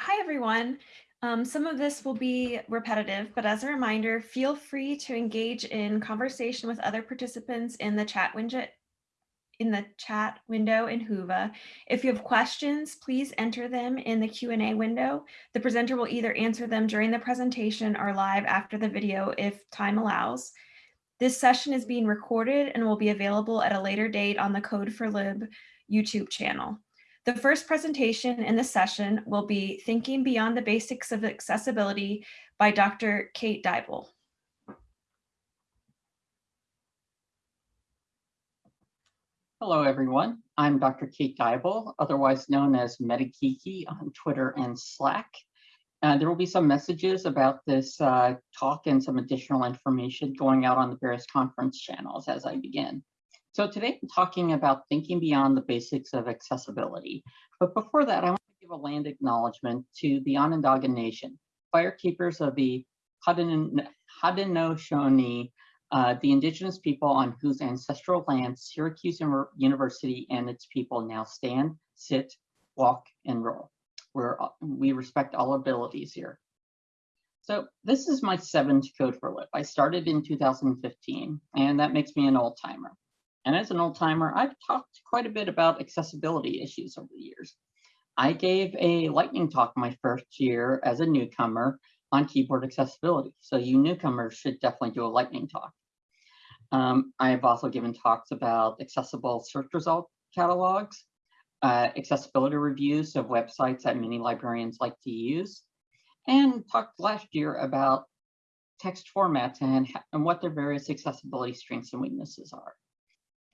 Hi, everyone. Um, some of this will be repetitive, but as a reminder, feel free to engage in conversation with other participants in the chat window in the chat window in Whova. If you have questions, please enter them in the Q&A window. The presenter will either answer them during the presentation or live after the video if time allows. This session is being recorded and will be available at a later date on the Code4Lib YouTube channel. The first presentation in the session will be Thinking Beyond the Basics of Accessibility by Dr. Kate Deibel. Hello, everyone. I'm Dr. Kate Deibel, otherwise known as MetaGeeky on Twitter and Slack. Uh, there will be some messages about this uh, talk and some additional information going out on the various conference channels as I begin. So today I'm talking about thinking beyond the basics of accessibility. But before that, I want to give a land acknowledgement to the Onondaga Nation, firekeepers of the Haudenosaunee, uh, the indigenous people on whose ancestral land Syracuse University and its people now stand, sit, walk, and roll. We're, we respect all abilities here. So this is my seventh Code4Lib. I started in 2015, and that makes me an old timer. And as an old timer, I've talked quite a bit about accessibility issues over the years. I gave a lightning talk my first year as a newcomer on keyboard accessibility. So you newcomers should definitely do a lightning talk. Um, I have also given talks about accessible search result catalogs, uh, accessibility reviews of websites that many librarians like to use, and talked last year about text formats and, and what their various accessibility strengths and weaknesses are.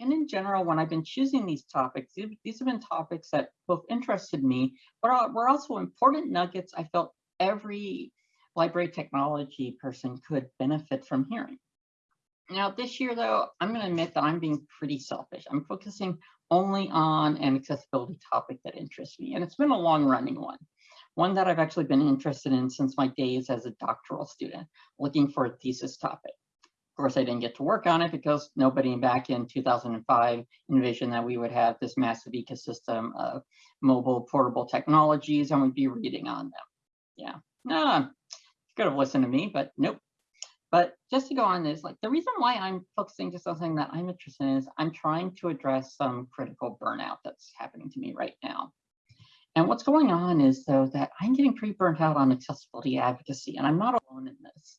And in general, when I've been choosing these topics, these have been topics that both interested me, but were also important nuggets I felt every library technology person could benefit from hearing. Now, this year, though, I'm going to admit that I'm being pretty selfish. I'm focusing only on an accessibility topic that interests me, and it's been a long running one, one that I've actually been interested in since my days as a doctoral student, looking for a thesis topic. Of course, I didn't get to work on it because nobody back in 2005 envisioned that we would have this massive ecosystem of mobile portable technologies and we'd be reading on them. Yeah, ah, no, could have listened to me, but nope. But just to go on this, like the reason why I'm focusing on something that I'm interested in is I'm trying to address some critical burnout that's happening to me right now. And what's going on is though that I'm getting pretty burnt out on accessibility advocacy, and I'm not alone in this.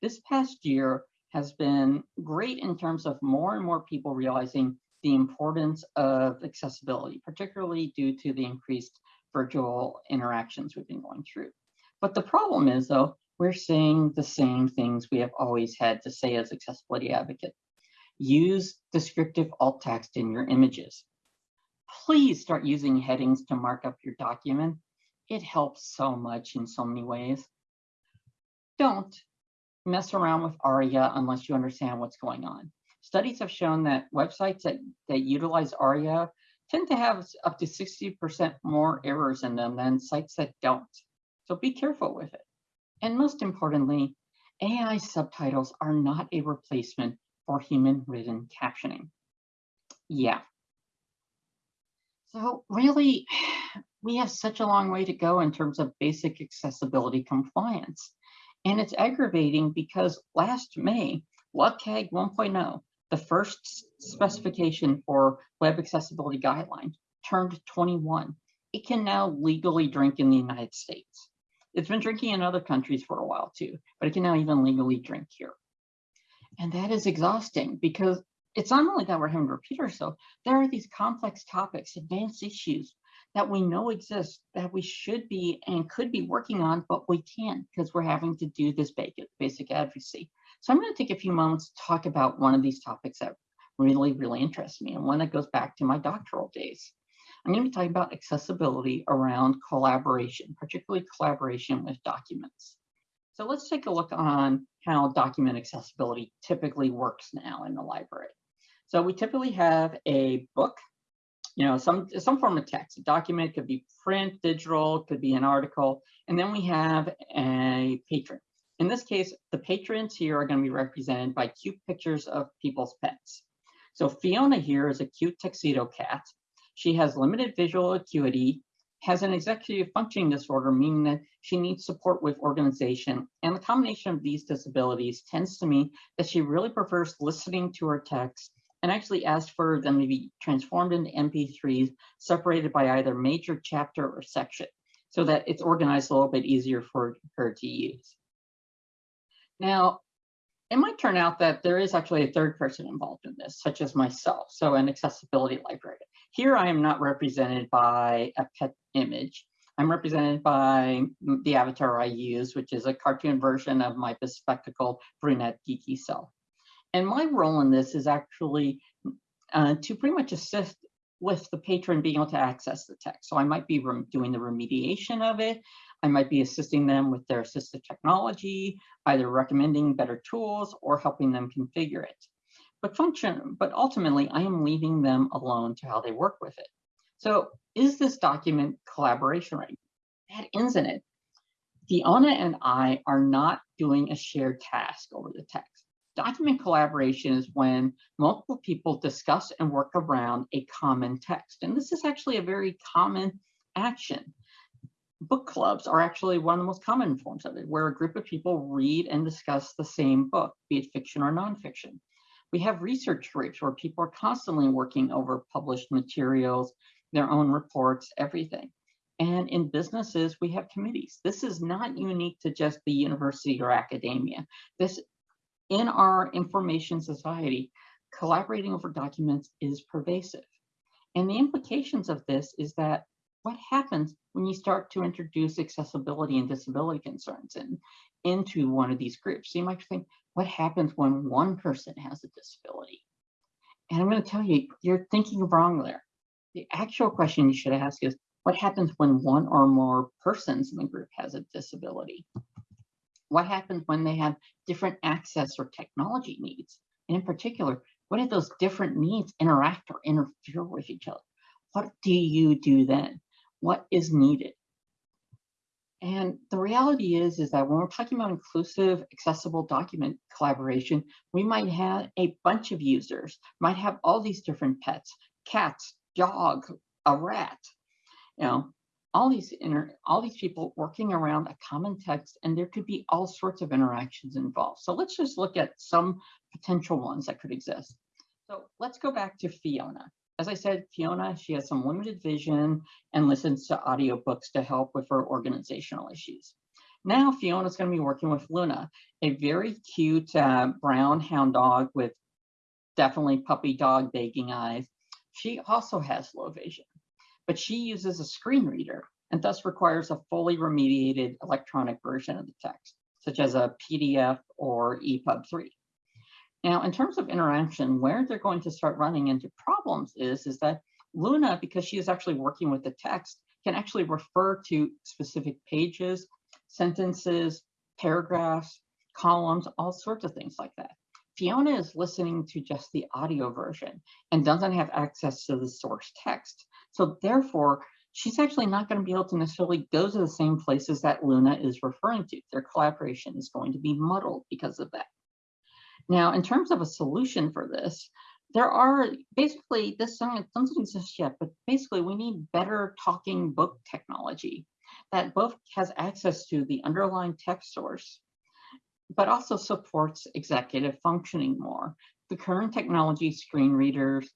This past year, has been great in terms of more and more people realizing the importance of accessibility, particularly due to the increased virtual interactions we've been going through. But the problem is though, we're saying the same things we have always had to say as accessibility advocate. Use descriptive alt text in your images. Please start using headings to mark up your document. It helps so much in so many ways. Don't mess around with ARIA unless you understand what's going on. Studies have shown that websites that, that utilize ARIA tend to have up to 60% more errors in them than sites that don't. So be careful with it. And most importantly, AI subtitles are not a replacement for human written captioning. Yeah. So really, we have such a long way to go in terms of basic accessibility compliance. And it's aggravating because last May, WCAG 1.0, the first specification for web accessibility guidelines, turned 21. It can now legally drink in the United States. It's been drinking in other countries for a while too, but it can now even legally drink here. And that is exhausting because it's not only that we're having to repeat ourselves, there are these complex topics, advanced issues that we know exist that we should be and could be working on, but we can't because we're having to do this basic, basic advocacy. So I'm going to take a few moments to talk about one of these topics that really, really interests me and one that goes back to my doctoral days. I'm going to be talking about accessibility around collaboration, particularly collaboration with documents. So let's take a look on how document accessibility typically works now in the library. So we typically have a book you know, some, some form of text. A document could be print, digital, could be an article. And then we have a patron. In this case, the patrons here are going to be represented by cute pictures of people's pets. So Fiona here is a cute tuxedo cat. She has limited visual acuity, has an executive functioning disorder, meaning that she needs support with organization. And the combination of these disabilities tends to mean that she really prefers listening to her text and actually asked for them to be transformed into MP3s separated by either major chapter or section so that it's organized a little bit easier for her to use. Now, it might turn out that there is actually a third person involved in this, such as myself, so an accessibility librarian. Here I am not represented by a pet image. I'm represented by the avatar I use, which is a cartoon version of my bespectacled brunette geeky self. And my role in this is actually uh, to pretty much assist with the patron being able to access the text. So I might be doing the remediation of it. I might be assisting them with their assistive technology, either recommending better tools or helping them configure it. But function, but ultimately I am leaving them alone to how they work with it. So is this document collaboration right? That ends in it. Fiona and I are not doing a shared task over the text. Document collaboration is when multiple people discuss and work around a common text. And this is actually a very common action. Book clubs are actually one of the most common forms of it, where a group of people read and discuss the same book, be it fiction or nonfiction. We have research groups where people are constantly working over published materials, their own reports, everything. And in businesses, we have committees. This is not unique to just the university or academia. This in our information society, collaborating over documents is pervasive. And the implications of this is that what happens when you start to introduce accessibility and disability concerns in, into one of these groups? So you might think, what happens when one person has a disability? And I'm going to tell you, you're thinking wrong there. The actual question you should ask is, what happens when one or more persons in the group has a disability? What happens when they have different access or technology needs? And in particular, what if those different needs interact or interfere with each other? What do you do then? What is needed? And the reality is, is that when we're talking about inclusive, accessible document collaboration, we might have a bunch of users, might have all these different pets, cats, dog, a rat, you know, all these inter all these people working around a common text and there could be all sorts of interactions involved. So let's just look at some potential ones that could exist. So let's go back to Fiona. As I said, Fiona, she has some limited vision and listens to audiobooks to help with her organizational issues. Now Fiona's going to be working with Luna, a very cute uh, brown hound dog with definitely puppy dog begging eyes. She also has low vision but she uses a screen reader and thus requires a fully remediated electronic version of the text, such as a PDF or EPUB 3. Now, in terms of interaction, where they're going to start running into problems is, is that Luna, because she is actually working with the text, can actually refer to specific pages, sentences, paragraphs, columns, all sorts of things like that. Fiona is listening to just the audio version and doesn't have access to the source text. So therefore, she's actually not going to be able to necessarily go to the same places that Luna is referring to. Their collaboration is going to be muddled because of that. Now, in terms of a solution for this, there are basically, this doesn't exist yet, but basically we need better talking book technology that both has access to the underlying text source, but also supports executive functioning more. The current technology, screen readers,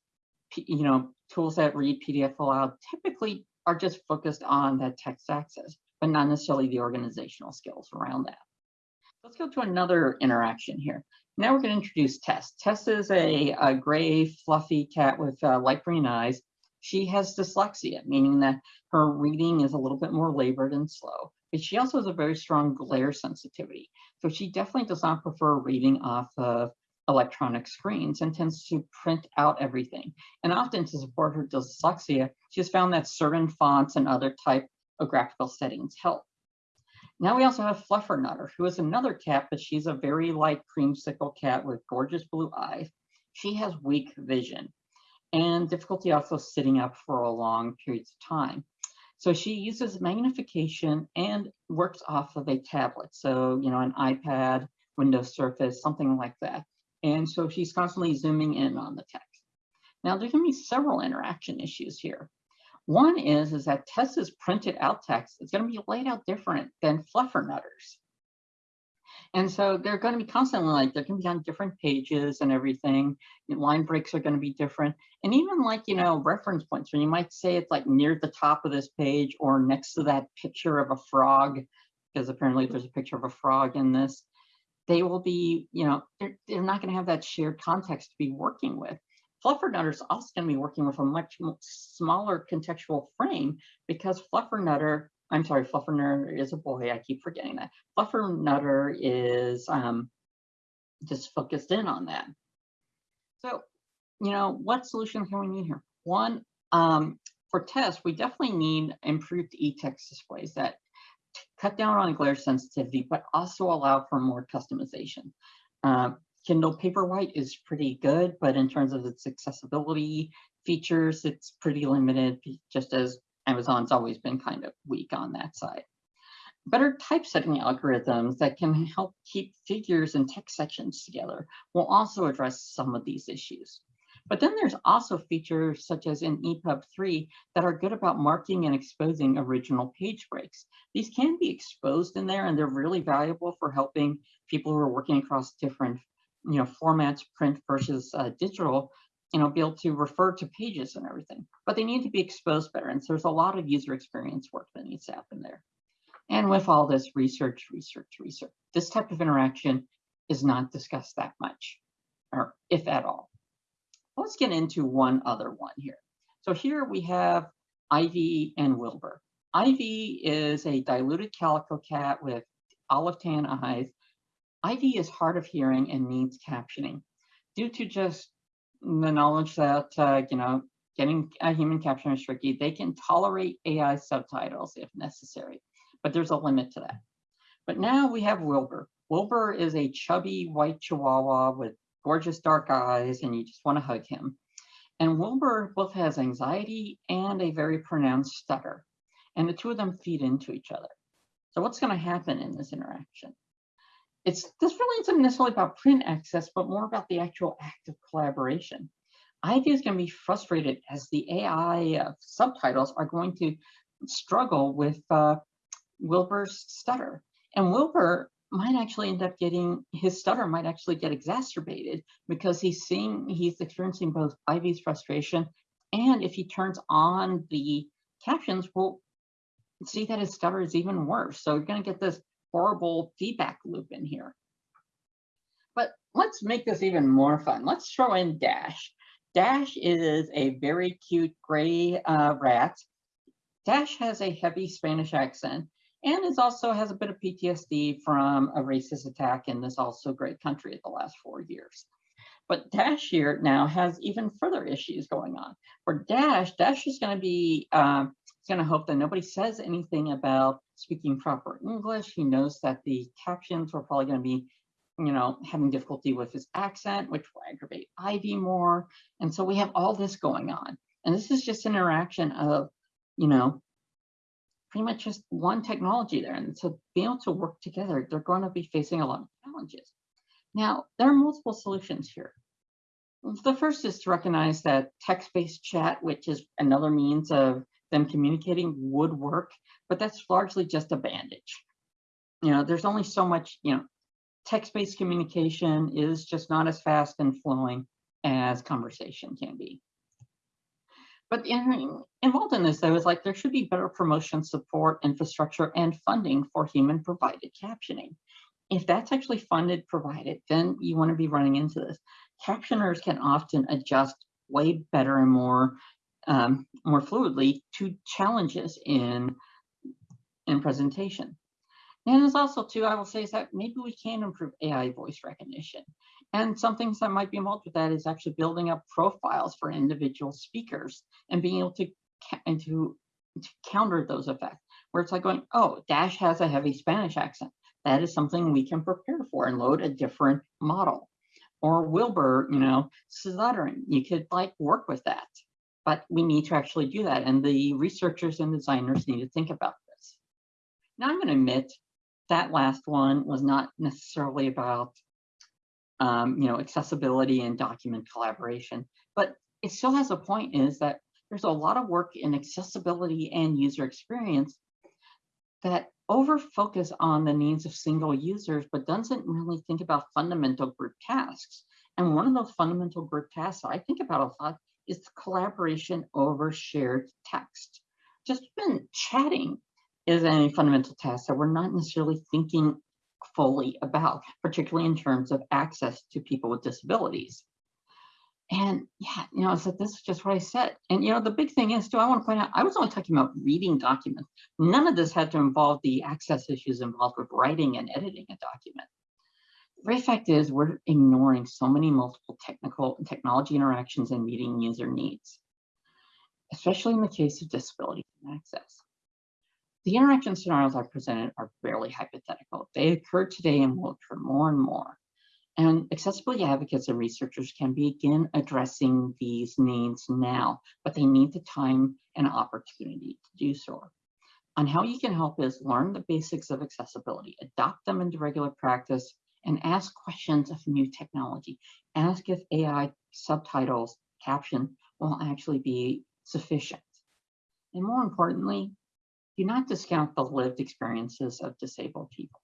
you know, tools that read PDF aloud typically are just focused on that text access, but not necessarily the organizational skills around that. Let's go to another interaction here. Now we're going to introduce Tess. Tess is a, a gray, fluffy cat with uh, light green eyes. She has dyslexia, meaning that her reading is a little bit more labored and slow, but she also has a very strong glare sensitivity. So she definitely does not prefer reading off of electronic screens and tends to print out everything. And often to support her dyslexia, she's found that certain fonts and other type of graphical settings help. Now we also have Fluffernutter, who is another cat, but she's a very light creamsicle cat with gorgeous blue eyes. She has weak vision and difficulty also sitting up for a long periods of time. So she uses magnification and works off of a tablet. So, you know, an iPad, Windows Surface, something like that. And so she's constantly zooming in on the text. Now there's gonna be several interaction issues here. One is, is that Tessa's printed out text is going to be laid out different than Fluffernutters. And so they're going to be constantly like, they're going to be on different pages and everything. Line breaks are going to be different. And even like, you know, reference points when you might say it's like near the top of this page or next to that picture of a frog, because apparently there's a picture of a frog in this, they will be, you know, they're, they're not going to have that shared context to be working with. Fluffernutter is also going to be working with a much smaller contextual frame because Fluffernutter I'm sorry, Fluffernutter is a boy. I keep forgetting that. Fluffernutter is um, just focused in on that. So, you know, what solutions can we need here? One, um, for tests, we definitely need improved e-text displays that cut down on glare sensitivity, but also allow for more customization. Uh, Kindle Paperwhite is pretty good, but in terms of its accessibility features, it's pretty limited, just as Amazon's always been kind of weak on that side. Better typesetting algorithms that can help keep figures and text sections together will also address some of these issues. But then there's also features such as in EPUB 3 that are good about marking and exposing original page breaks. These can be exposed in there and they're really valuable for helping people who are working across different you know, formats, print versus uh, digital, you know, be able to refer to pages and everything, but they need to be exposed better. And so there's a lot of user experience work that needs to happen there. And with all this research, research, research, this type of interaction is not discussed that much, or if at all. Let's get into one other one here. So here we have Ivy and Wilbur. Ivy is a diluted calico cat with olive tan eyes. Ivy is hard of hearing and needs captioning. Due to just the knowledge that, uh, you know, getting a human caption is tricky. They can tolerate AI subtitles if necessary, but there's a limit to that. But now we have Wilbur. Wilbur is a chubby white chihuahua with gorgeous dark eyes, and you just want to hug him. And Wilbur both has anxiety and a very pronounced stutter, and the two of them feed into each other. So what's going to happen in this interaction? it's this really isn't necessarily about print access, but more about the actual act of collaboration. Ivy is going to be frustrated as the AI uh, subtitles are going to struggle with uh, Wilbur's stutter. And Wilbur might actually end up getting, his stutter might actually get exacerbated because he's seeing, he's experiencing both Ivy's frustration and if he turns on the captions, we'll see that his stutter is even worse. So you're going to get this horrible feedback loop in here. But let's make this even more fun. Let's throw in Dash. Dash is a very cute gray uh, rat. Dash has a heavy Spanish accent and is also has a bit of PTSD from a racist attack in this also great country at the last four years. But Dash here now has even further issues going on. For Dash, Dash is going to be uh, going to hope that nobody says anything about speaking proper English. He knows that the captions were probably going to be, you know, having difficulty with his accent, which will aggravate Ivy more. And so we have all this going on. And this is just an interaction of, you know, pretty much just one technology there. And so being able to work together, they're going to be facing a lot of challenges. Now, there are multiple solutions here. The first is to recognize that text-based chat, which is another means of them communicating would work, but that's largely just a bandage. You know, there's only so much, you know, text-based communication is just not as fast and flowing as conversation can be. But in, involved in this, I was like, there should be better promotion support, infrastructure, and funding for human provided captioning. If that's actually funded, provided, then you want to be running into this. Captioners can often adjust way better and more um, more fluidly to challenges in, in presentation. And there's also too, I will say is that maybe we can improve AI voice recognition. And some things that might be involved with that is actually building up profiles for individual speakers and being able to, and to, to counter those effects. Where it's like going, oh, Dash has a heavy Spanish accent. That is something we can prepare for and load a different model. Or Wilbur, you know, stuttering. You could like work with that but we need to actually do that. And the researchers and designers need to think about this. Now I'm gonna admit that last one was not necessarily about um, you know, accessibility and document collaboration, but it still has a point is that there's a lot of work in accessibility and user experience that over focus on the needs of single users, but doesn't really think about fundamental group tasks. And one of those fundamental group tasks I think about a lot is collaboration over shared text. Just even chatting is a fundamental task that we're not necessarily thinking fully about, particularly in terms of access to people with disabilities. And yeah, you know, so this is just what I said. And you know, the big thing is too, I want to point out, I was only talking about reading documents. None of this had to involve the access issues involved with writing and editing a document. The very fact is we're ignoring so many multiple technical and technology interactions and meeting user needs, especially in the case of disability and access. The interaction scenarios I presented are barely hypothetical. They occur today and will occur more and more. And accessibility advocates and researchers can begin addressing these needs now, but they need the time and opportunity to do so. On how you can help is learn the basics of accessibility, adopt them into regular practice, and ask questions of new technology. Ask if AI subtitles, caption will actually be sufficient. And more importantly, do not discount the lived experiences of disabled people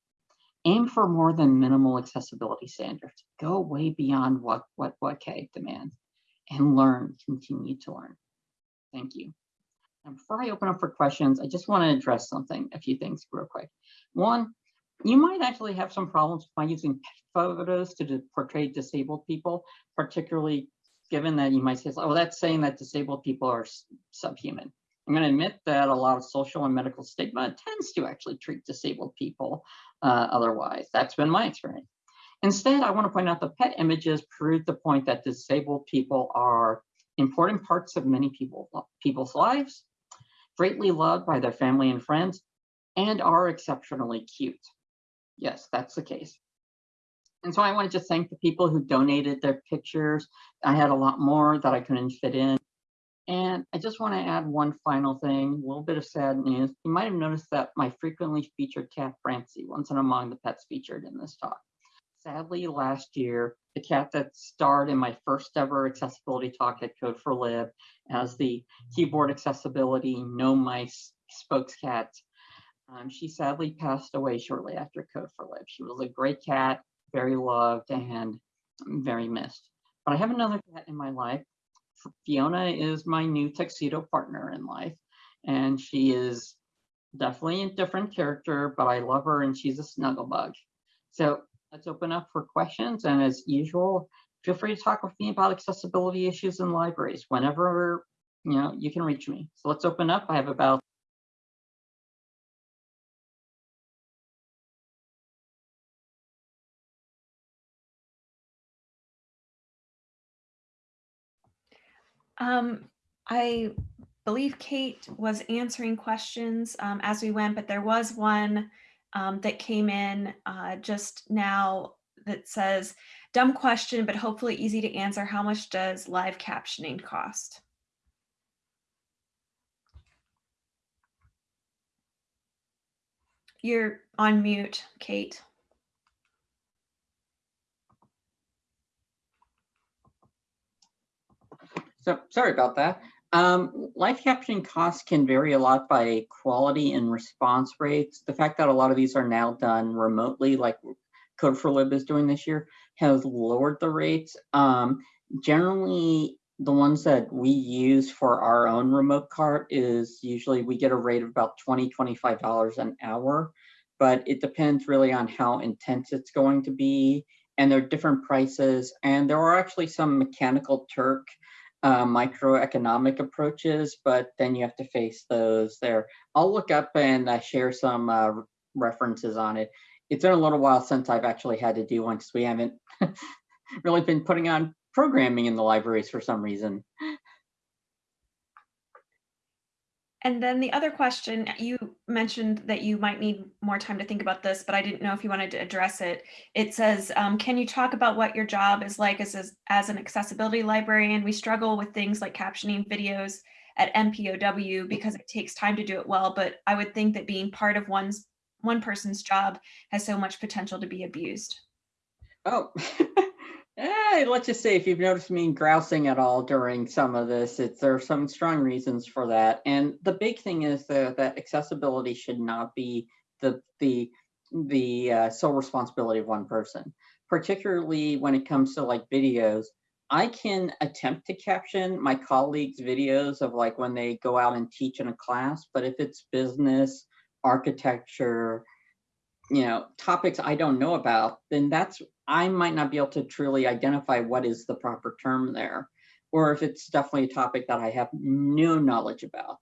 aim for more than minimal accessibility standards. Go way beyond what, what, WCAG demands and learn, continue to learn. Thank you. And before I open up for questions, I just want to address something, a few things real quick. One, you might actually have some problems by using photos to portray disabled people, particularly given that you might say, oh, that's saying that disabled people are subhuman. I'm going to admit that a lot of social and medical stigma tends to actually treat disabled people uh, otherwise. That's been my experience. Instead, I want to point out the pet images prove the point that disabled people are important parts of many people, people's lives, greatly loved by their family and friends, and are exceptionally cute. Yes, that's the case. And so I want to just thank the people who donated their pictures. I had a lot more that I couldn't fit in. And I just want to add one final thing, a little bit of sad news. You might have noticed that my frequently featured cat, Francie, wasn't among the pets featured in this talk. Sadly, last year, the cat that starred in my first ever accessibility talk at Code4Lib as the keyboard accessibility no mice spokes cat, um, she sadly passed away shortly after Code4Lib. She was a great cat, very loved and very missed. But I have another cat in my life Fiona is my new tuxedo partner in life, and she is definitely a different character, but I love her and she's a snuggle bug. So let's open up for questions. And as usual, feel free to talk with me about accessibility issues in libraries whenever you know you can reach me. So let's open up. I have about Um, I believe Kate was answering questions um, as we went, but there was one um, that came in uh, just now that says, dumb question, but hopefully easy to answer. How much does live captioning cost? You're on mute, Kate. So sorry about that. Um, live captioning costs can vary a lot by quality and response rates. The fact that a lot of these are now done remotely, like Code4Lib is doing this year, has lowered the rates. Um, generally, the ones that we use for our own remote CART is usually we get a rate of about $20, $25 an hour, but it depends really on how intense it's going to be. And there are different prices. And there are actually some Mechanical Turk uh, microeconomic approaches, but then you have to face those there. I'll look up and uh, share some uh, references on it. It's been a little while since I've actually had to do one because we haven't really been putting on programming in the libraries for some reason. And then the other question, you mentioned that you might need more time to think about this, but I didn't know if you wanted to address it. It says, um, can you talk about what your job is like as, as, as an accessibility librarian? We struggle with things like captioning videos at MPOW because it takes time to do it well, but I would think that being part of one's one person's job has so much potential to be abused. Oh, Eh, let's just say if you've noticed me grousing at all during some of this, it's there are some strong reasons for that. And the big thing is that, that accessibility should not be the the the uh, sole responsibility of one person, particularly when it comes to like videos. I can attempt to caption my colleagues' videos of like when they go out and teach in a class, but if it's business, architecture, you know, topics I don't know about, then that's I might not be able to truly identify what is the proper term there, or if it's definitely a topic that I have no knowledge about.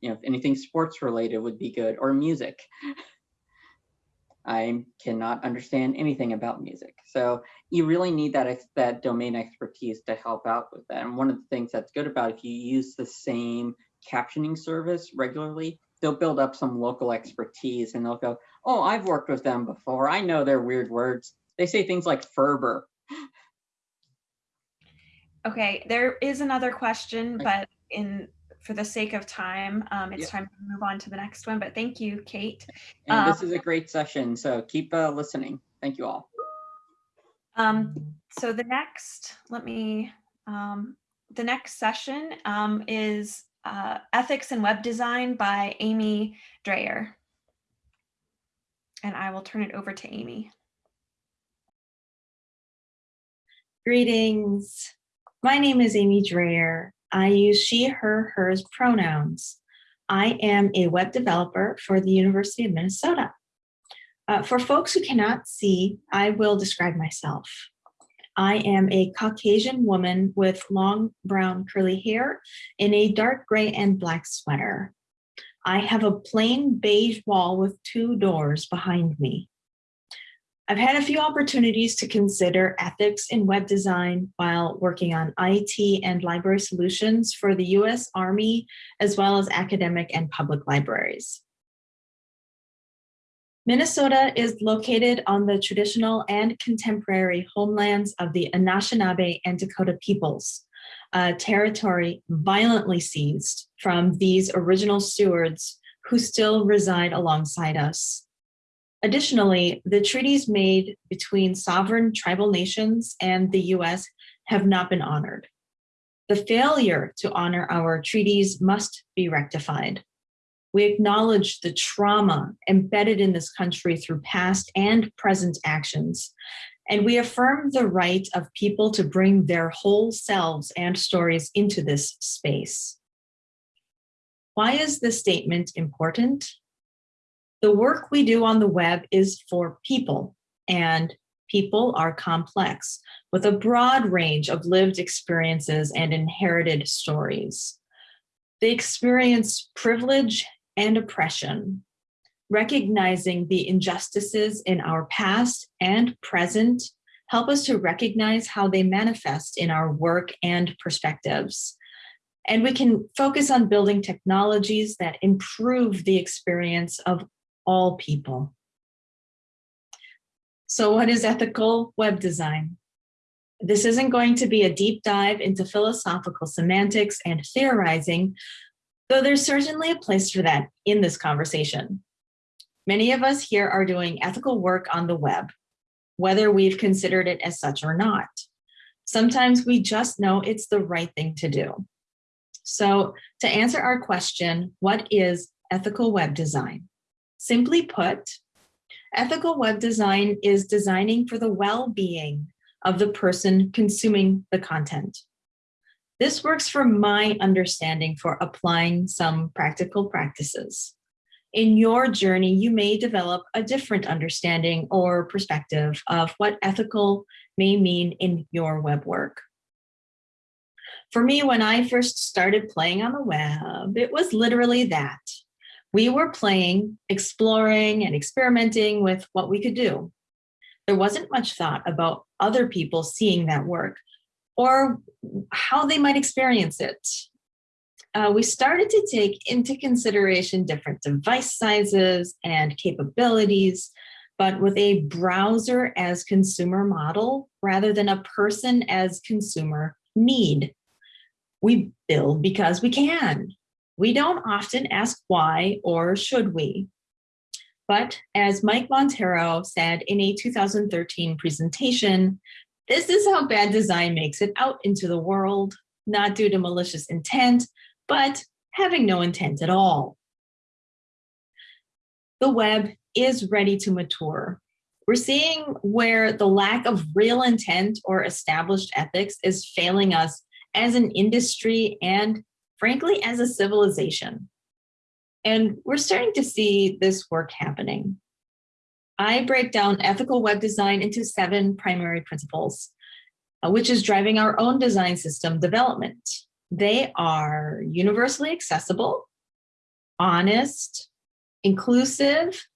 You know, if anything sports related would be good, or music. I cannot understand anything about music. So you really need that, that domain expertise to help out with that. And one of the things that's good about if you use the same captioning service regularly, they'll build up some local expertise and they'll go, oh, I've worked with them before. I know their weird words. They say things like Ferber. Okay, there is another question, but in, for the sake of time, um, it's time to move on to the next one, but thank you, Kate. And this Um, is a great session, so keep uh, listening. Thank you all. Um, so the next, let me, um, the next session, um, is, uh, Ethics and Web Design by Amy Dreyer. And I will turn it over to Amy. Greetings. My name is Amy Dreyer. I use she, her, hers pronouns. I am a web developer for the University of Minnesota. Uh, for folks who cannot see, I will describe myself. I am a Caucasian woman with long brown curly hair in a dark gray and black sweater. I have a plain beige wall with two doors behind me. I've had a few opportunities to consider ethics in web design while working on IT and library solutions for the US Army, as well as academic and public libraries. Minnesota is located on the traditional and contemporary homelands of the Anishinaabe and Dakota peoples, a territory violently seized from these original stewards who still reside alongside us. Additionally, the treaties made between sovereign tribal nations and the US have not been honored. The failure to honor our treaties must be rectified. We acknowledge the trauma embedded in this country through past and present actions, and we affirm the right of people to bring their whole selves and stories into this space. Why is this statement important? The work we do on the web is for people, and people are complex with a broad range of lived experiences and inherited stories. They experience privilege and oppression, recognizing the injustices in our past and present help us to recognize how they manifest in our work and perspectives. And we can focus on building technologies that improve the experience of all people. So what is ethical web design? This isn't going to be a deep dive into philosophical semantics and theorizing, though there's certainly a place for that in this conversation. Many of us here are doing ethical work on the web, whether we've considered it as such or not. Sometimes we just know it's the right thing to do. So to answer our question, what is ethical web design? Simply put, ethical web design is designing for the well-being of the person consuming the content. This works from my understanding for applying some practical practices. In your journey, you may develop a different understanding or perspective of what ethical may mean in your web work. For me, when I first started playing on the web, it was literally that. We were playing, exploring, and experimenting with what we could do. There wasn't much thought about other people seeing that work or how they might experience it. Uh, we started to take into consideration different device sizes and capabilities, but with a browser as consumer model rather than a person as consumer need. We build because we can. We don't often ask why or should we. But as Mike Monteiro said in a 2013 presentation, This is how bad design makes it out into the world, not due to malicious intent, but having no intent at all. The web is ready to mature. We're seeing where the lack of real intent or established ethics is failing us as an industry and frankly, as a civilization. And we're starting to see this work happening. I break down ethical web design into seven primary principles, uh, which is driving our own design system development. They are universally accessible, honest, inclusive,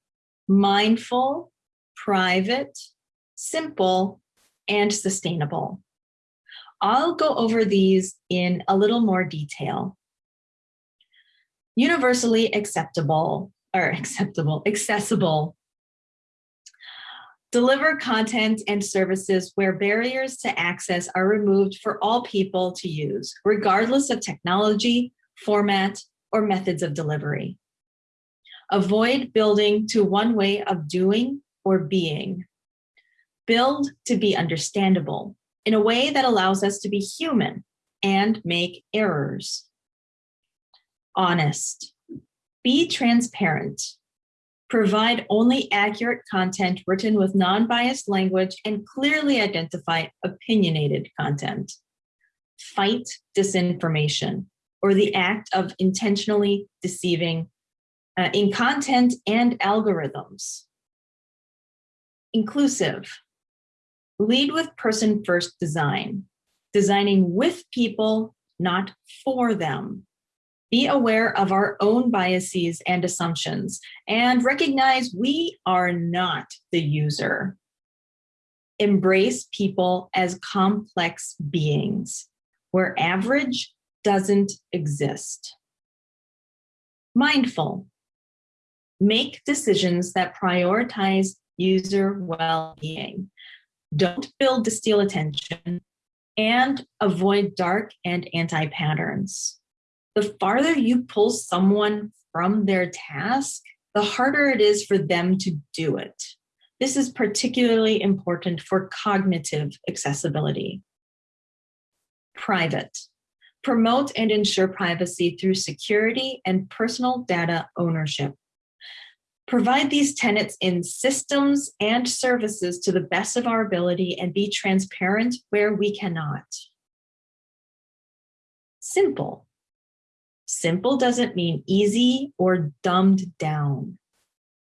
mindful, private, simple, and sustainable. I'll go over these in a little more detail. Universally acceptable, or acceptable, accessible. Deliver content and services where barriers to access are removed for all people to use, regardless of technology, format, or methods of delivery. Avoid building to one way of doing or being. Build to be understandable in a way that allows us to be human and make errors. Honest. Be transparent. Provide only accurate content written with non-biased language and clearly identify opinionated content. Fight disinformation or the act of intentionally deceiving uh, in content and algorithms. Inclusive. Lead with person first design, designing with people, not for them. Be aware of our own biases and assumptions and recognize we are not the user. Embrace people as complex beings where average doesn't exist. Mindful. Make decisions that prioritize user well-being. Don't build to steal attention and avoid dark and anti-patterns. The farther you pull someone from their task, the harder it is for them to do it. This is particularly important for cognitive accessibility. Private. Promote and ensure privacy through security and personal data ownership. Provide these tenets in systems and services to the best of our ability and be transparent where we cannot. Simple. Simple doesn't mean easy or dumbed down.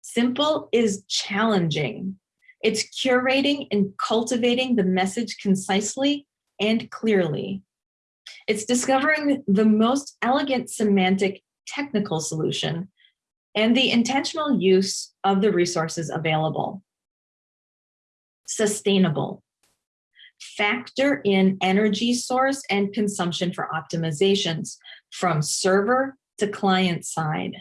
Simple is challenging. It's curating and cultivating the message concisely and clearly. It's discovering the most elegant semantic technical solution and the intentional use of the resources available. Sustainable. Factor in energy source and consumption for optimizations from server to client side.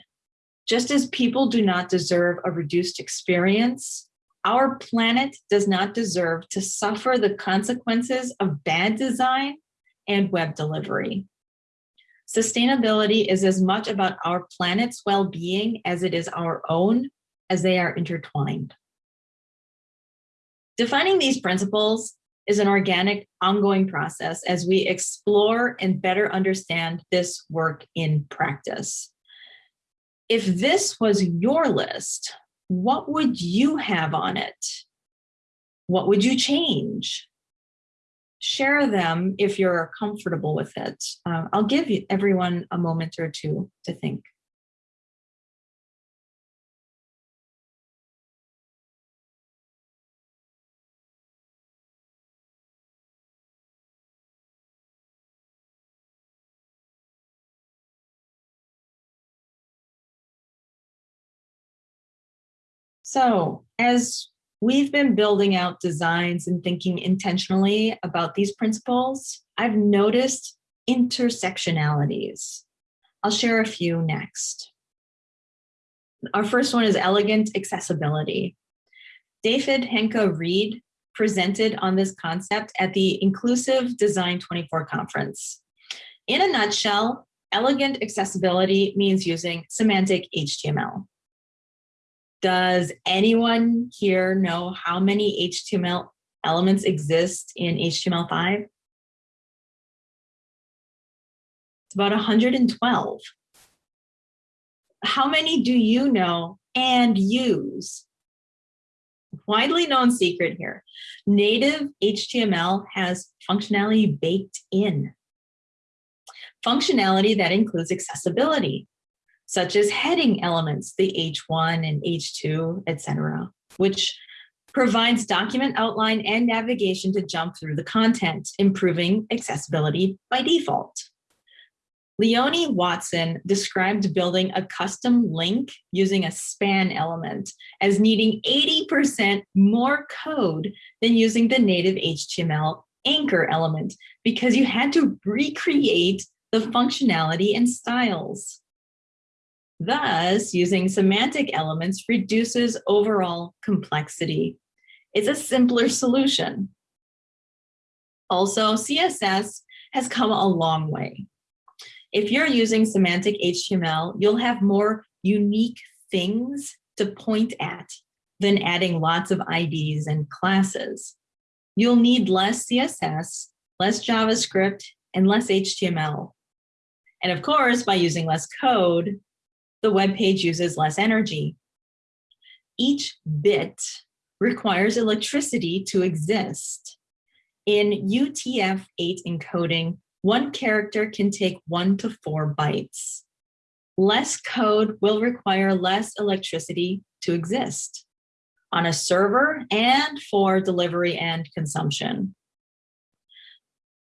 Just as people do not deserve a reduced experience, our planet does not deserve to suffer the consequences of bad design and web delivery. Sustainability is as much about our planet's well-being as it is our own, as they are intertwined. Defining these principles is an organic, ongoing process as we explore and better understand this work in practice. If this was your list, what would you have on it? What would you change? Share them if you're comfortable with it. Uh, I'll give everyone a moment or two to think. So as We've been building out designs and thinking intentionally about these principles. I've noticed intersectionalities. I'll share a few next. Our first one is elegant accessibility. David Henke Reed presented on this concept at the Inclusive Design 24 conference. In a nutshell, elegant accessibility means using semantic HTML. Does anyone here know how many HTML elements exist in HTML5? It's about 112. How many do you know and use? Widely known secret here. Native HTML has functionality baked in. Functionality that includes accessibility, such as heading elements, the H1 and H2, etc., which provides document outline and navigation to jump through the content, improving accessibility by default. Leonie Watson described building a custom link using a span element as needing 80% more code than using the native HTML anchor element because you had to recreate the functionality and styles. Thus, using semantic elements reduces overall complexity. It's a simpler solution. Also, CSS has come a long way. If you're using semantic HTML, you'll have more unique things to point at than adding lots of IDs and classes. You'll need less CSS, less JavaScript, and less HTML. And of course, by using less code, the web page uses less energy. Each bit requires electricity to exist. In UTF-8 encoding, one character can take one to four bytes. Less code will require less electricity to exist on a server and for delivery and consumption.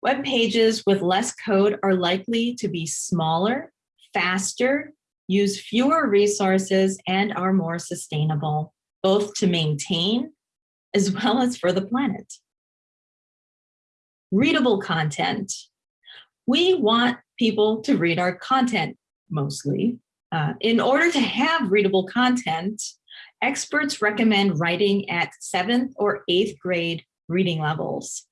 Web pages with less code are likely to be smaller, faster, use fewer resources, and are more sustainable, both to maintain as well as for the planet. Readable content we want people to read our content mostly. Uh, in order to have readable content, experts recommend writing at seventh or eighth grade reading levels.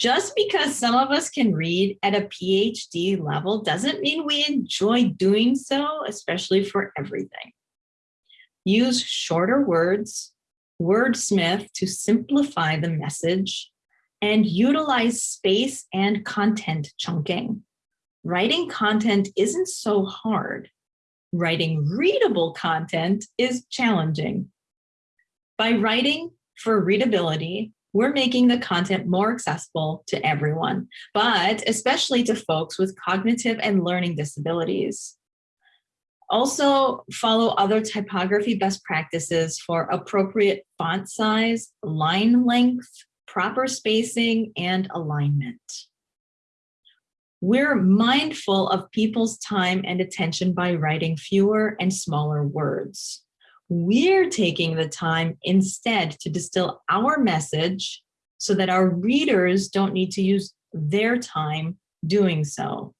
Just because some of us can read at a PhD level doesn't mean we enjoy doing so, especially for everything. Use shorter words, wordsmith to simplify the message, and utilize space and content chunking. Writing content isn't so hard. Writing readable content is challenging. By writing for readability, we're making the content more accessible to everyone, but especially to folks with cognitive and learning disabilities. Also follow other typography best practices for appropriate font size, line length, proper spacing, and alignment. We're mindful of people's time and attention by writing fewer and smaller words. We're taking the time instead to distill our message so that our readers don't need to use their time doing so.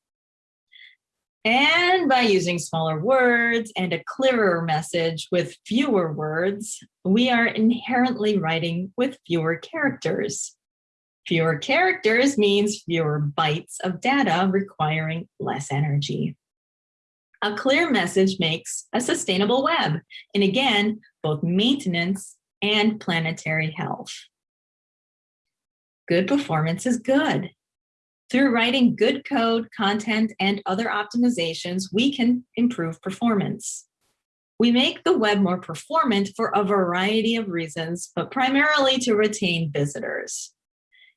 And by using smaller words and a clearer message with fewer words, we are inherently writing with fewer characters. Fewer characters means fewer bytes of data requiring less energy. A clear message makes a sustainable web, and again, both maintenance and planetary health. Good performance is good. Through writing good code, content, and other optimizations, we can improve performance. We make the web more performant for a variety of reasons, but primarily to retain visitors.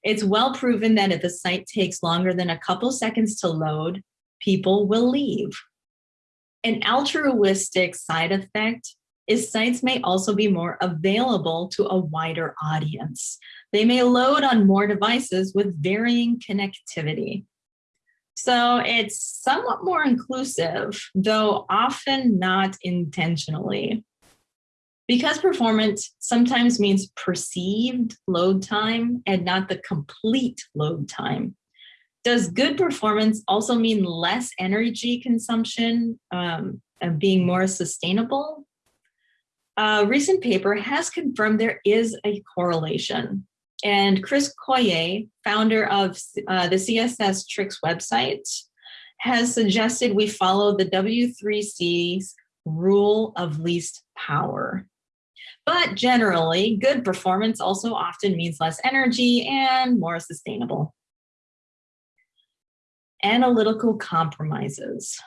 It's well proven that if a site takes longer than a couple seconds to load, people will leave. An altruistic side effect is sites may also be more available to a wider audience. They may load on more devices with varying connectivity. So it's somewhat more inclusive, though often not intentionally. Because performance sometimes means perceived load time and not the complete load time. Does good performance also mean less energy consumption um, and being more sustainable? A recent paper has confirmed there is a correlation. And Chris Coyier, founder of uh, the CSS Tricks website, has suggested we follow the W3C's rule of least power. But generally, good performance also often means less energy and more sustainable. Analytical compromises.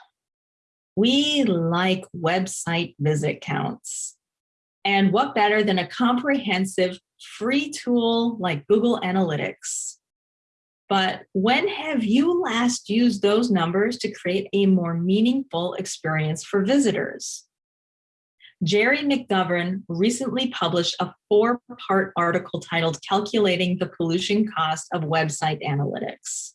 We like website visit counts. And what better than a comprehensive free tool like Google Analytics? But when have you last used those numbers to create a more meaningful experience for visitors? Gerry McGovern recently published a four-part article titled Calculating the Pollution Cost of Website Analytics.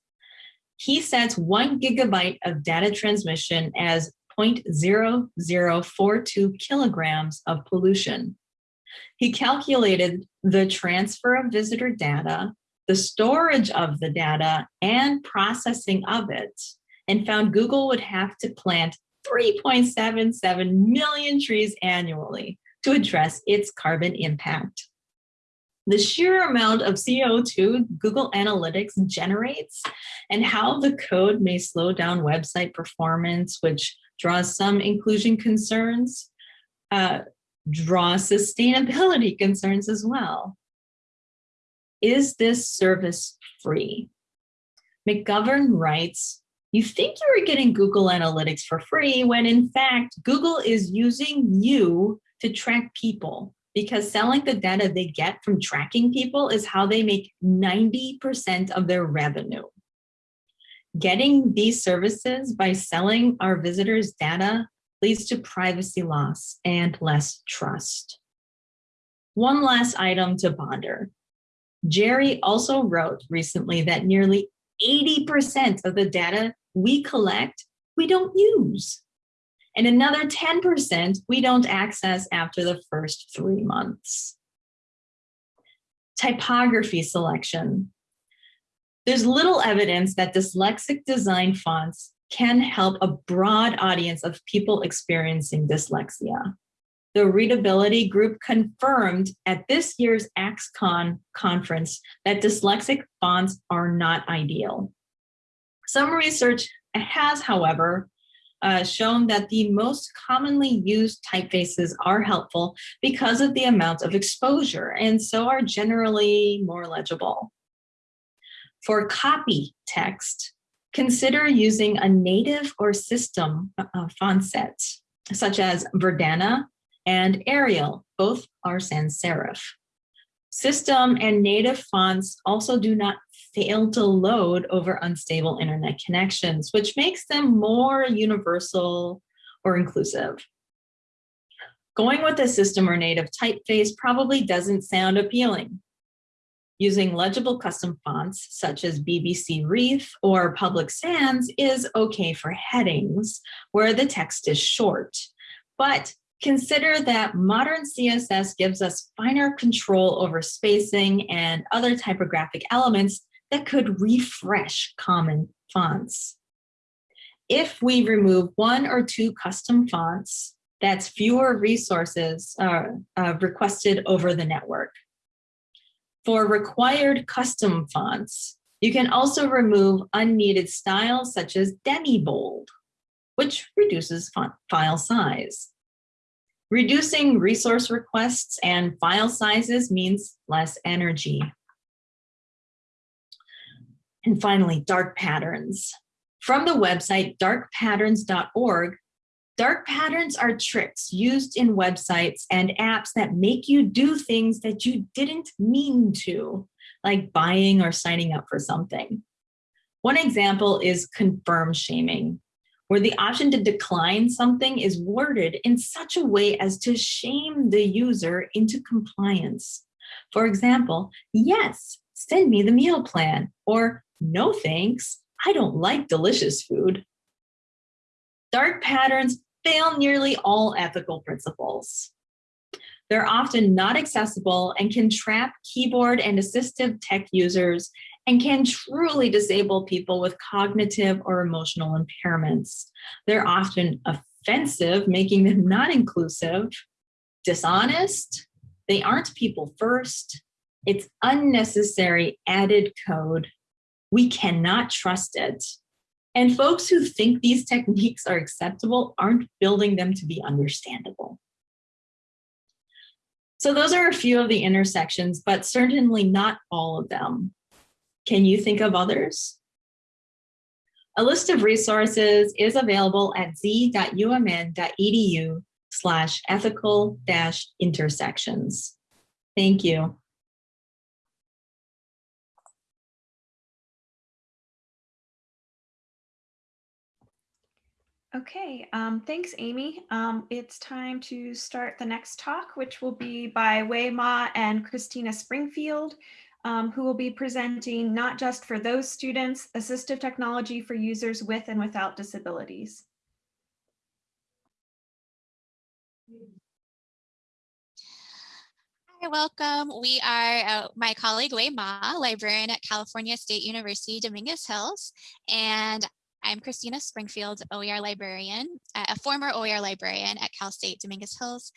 He sets one gigabyte of data transmission as 0.0042 kilograms of pollution. He calculated the transfer of visitor data, the storage of the data, and processing of it, and found Google would have to plant 3.77 million trees annually to address its carbon impact. The sheer amount of CO2 Google Analytics generates and how the code may slow down website performance, which draws some inclusion concerns, uh, draw sustainability concerns as well. Is this service free? McGovern writes, you think you are getting Google Analytics for free when in fact, Google is using you to track people because selling the data they get from tracking people is how they make 90% of their revenue. Getting these services by selling our visitors data leads to privacy loss and less trust. One last item to ponder. Gerry also wrote recently that nearly 80% of the data we collect, we don't use. And another 10% we don't access after the first three months. Typography selection. There's little evidence that dyslexic design fonts can help a broad audience of people experiencing dyslexia. The readability group confirmed at this year's axe-con conference that dyslexic fonts are not ideal. Some research has, however, uh, shown that the most commonly used typefaces are helpful because of the amount of exposure and so are generally more legible. For copy text, consider using a native or system uh, font set, such as Verdana and Arial, both are sans serif. System and native fonts also do not fail to load over unstable internet connections, which makes them more universal or inclusive. Going with a system or native typeface probably doesn't sound appealing. Using legible custom fonts such as BBC Reith or Public Sans is okay for headings where the text is short, but Consider that modern CSS gives us finer control over spacing and other typographic elements that could refresh common fonts. If we remove one or two custom fonts, that's fewer resources uh, uh, requested over the network. For required custom fonts, you can also remove unneeded styles such as demi-bold, which reduces font file size. Reducing resource requests and file sizes means less energy. And finally, dark patterns. From the website darkpatterns.org, dark patterns are tricks used in websites and apps that make you do things that you didn't mean to, like buying or signing up for something. One example is confirm shaming, where the option to decline something is worded in such a way as to shame the user into compliance. For example, yes, send me the meal plan, or no thanks, I don't like delicious food. Dark patterns fail nearly all ethical principles. They're often not accessible and can trap keyboard and assistive tech users and can truly disable people with cognitive or emotional impairments. They're often offensive, making them not inclusive, dishonest, they aren't people first, it's unnecessary added code. We cannot trust it. And folks who think these techniques are acceptable aren't building them to be understandable. So those are a few of the intersections, but certainly not all of them. Can you think of others? A list of resources is available at z.umn.edu slash ethical dash intersections. Thank you. Okay, um, thanks, Amy. Um, it's time to start the next talk, which will be by Wei Ma and Christina Springfield, um, who will be presenting not just for those students, assistive technology for users with and without disabilities. Hi, welcome. We are uh, my colleague Wei Ma, librarian at California State University, Dominguez Hills, and I'm Christina Springfield, OER librarian, uh, a former OER librarian at Cal State Dominguez Hills.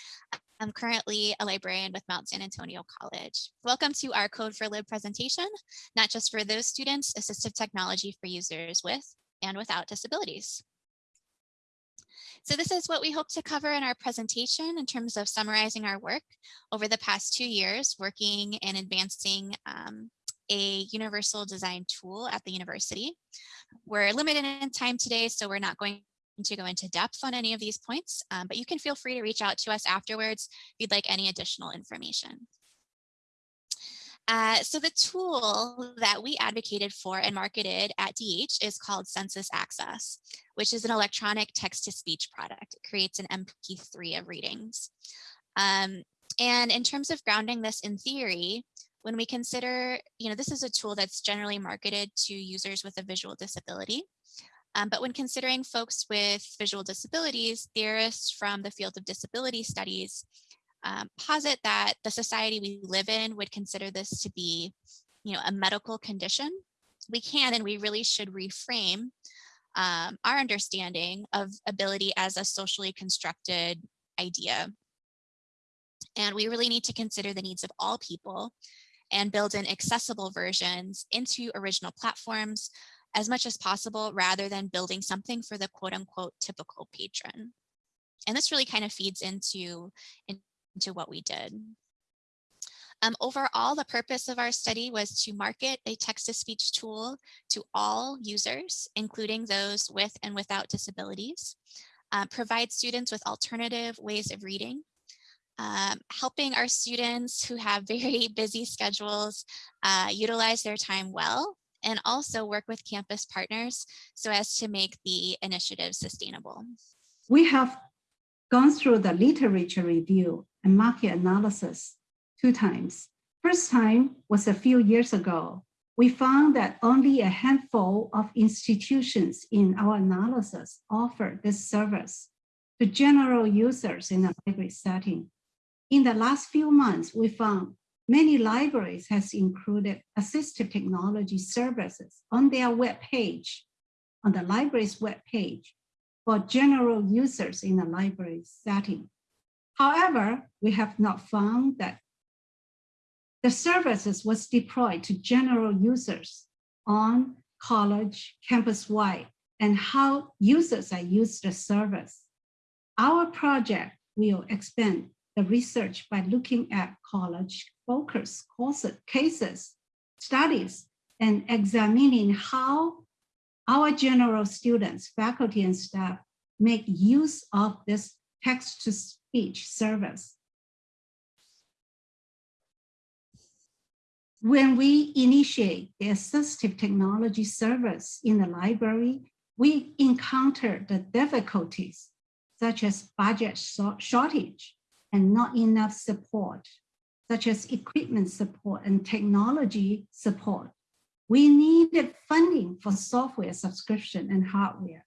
I'm currently a librarian with Mount San Antonio College. Welcome to our Code4Lib presentation, not just for those students, assistive technology for users with and without disabilities. So this is what we hope to cover in our presentation in terms of summarizing our work over the past two years, working and advancing um, a universal design tool at the university. We're limited in time today, so we're not going to go into depth on any of these points, um, but you can feel free to reach out to us afterwards if you'd like any additional information. Uh, so the tool that we advocated for and marketed at DH is called SensusAccess, which is an electronic text-to-speech product. It creates an MP3 of readings. Um, and in terms of grounding this in theory, when we consider, you know, this is a tool that's generally marketed to users with a visual disability. Um, but when considering folks with visual disabilities, theorists from the field of disability studies um, posit that the society we live in would consider this to be, you know, a medical condition. We can and we really should reframe um, our understanding of ability as a socially constructed idea. And we really need to consider the needs of all people and build in accessible versions into original platforms as much as possible rather than building something for the quote unquote typical patron. And this really kind of feeds into, into what we did. Um, overall, the purpose of our study was to market a text-to-speech tool to all users, including those with and without disabilities, uh, provide students with alternative ways of reading, um, helping our students who have very busy schedules uh, utilize their time well, and also work with campus partners so as to make the initiative sustainable. We have gone through the literature review and market analysis two times. First time was a few years ago. We found that only a handful of institutions in our analysis offer this service to general users in a library setting. In the last few months, we found many libraries has included assistive technology services on their web page, on the library's web page for general users in the library setting. However, we have not found that the services was deployed to general users on college, campus-wide, and how users are used the service. Our project will expand the research by looking at college focus courses, cases, studies, and examining how our general students, faculty, and staff make use of this text-to-speech service. When we initiate the assistive technology service in the library, we encounter the difficulties such as budget shortage and not enough support, such as equipment support and technology support. We needed funding for software subscription and hardware.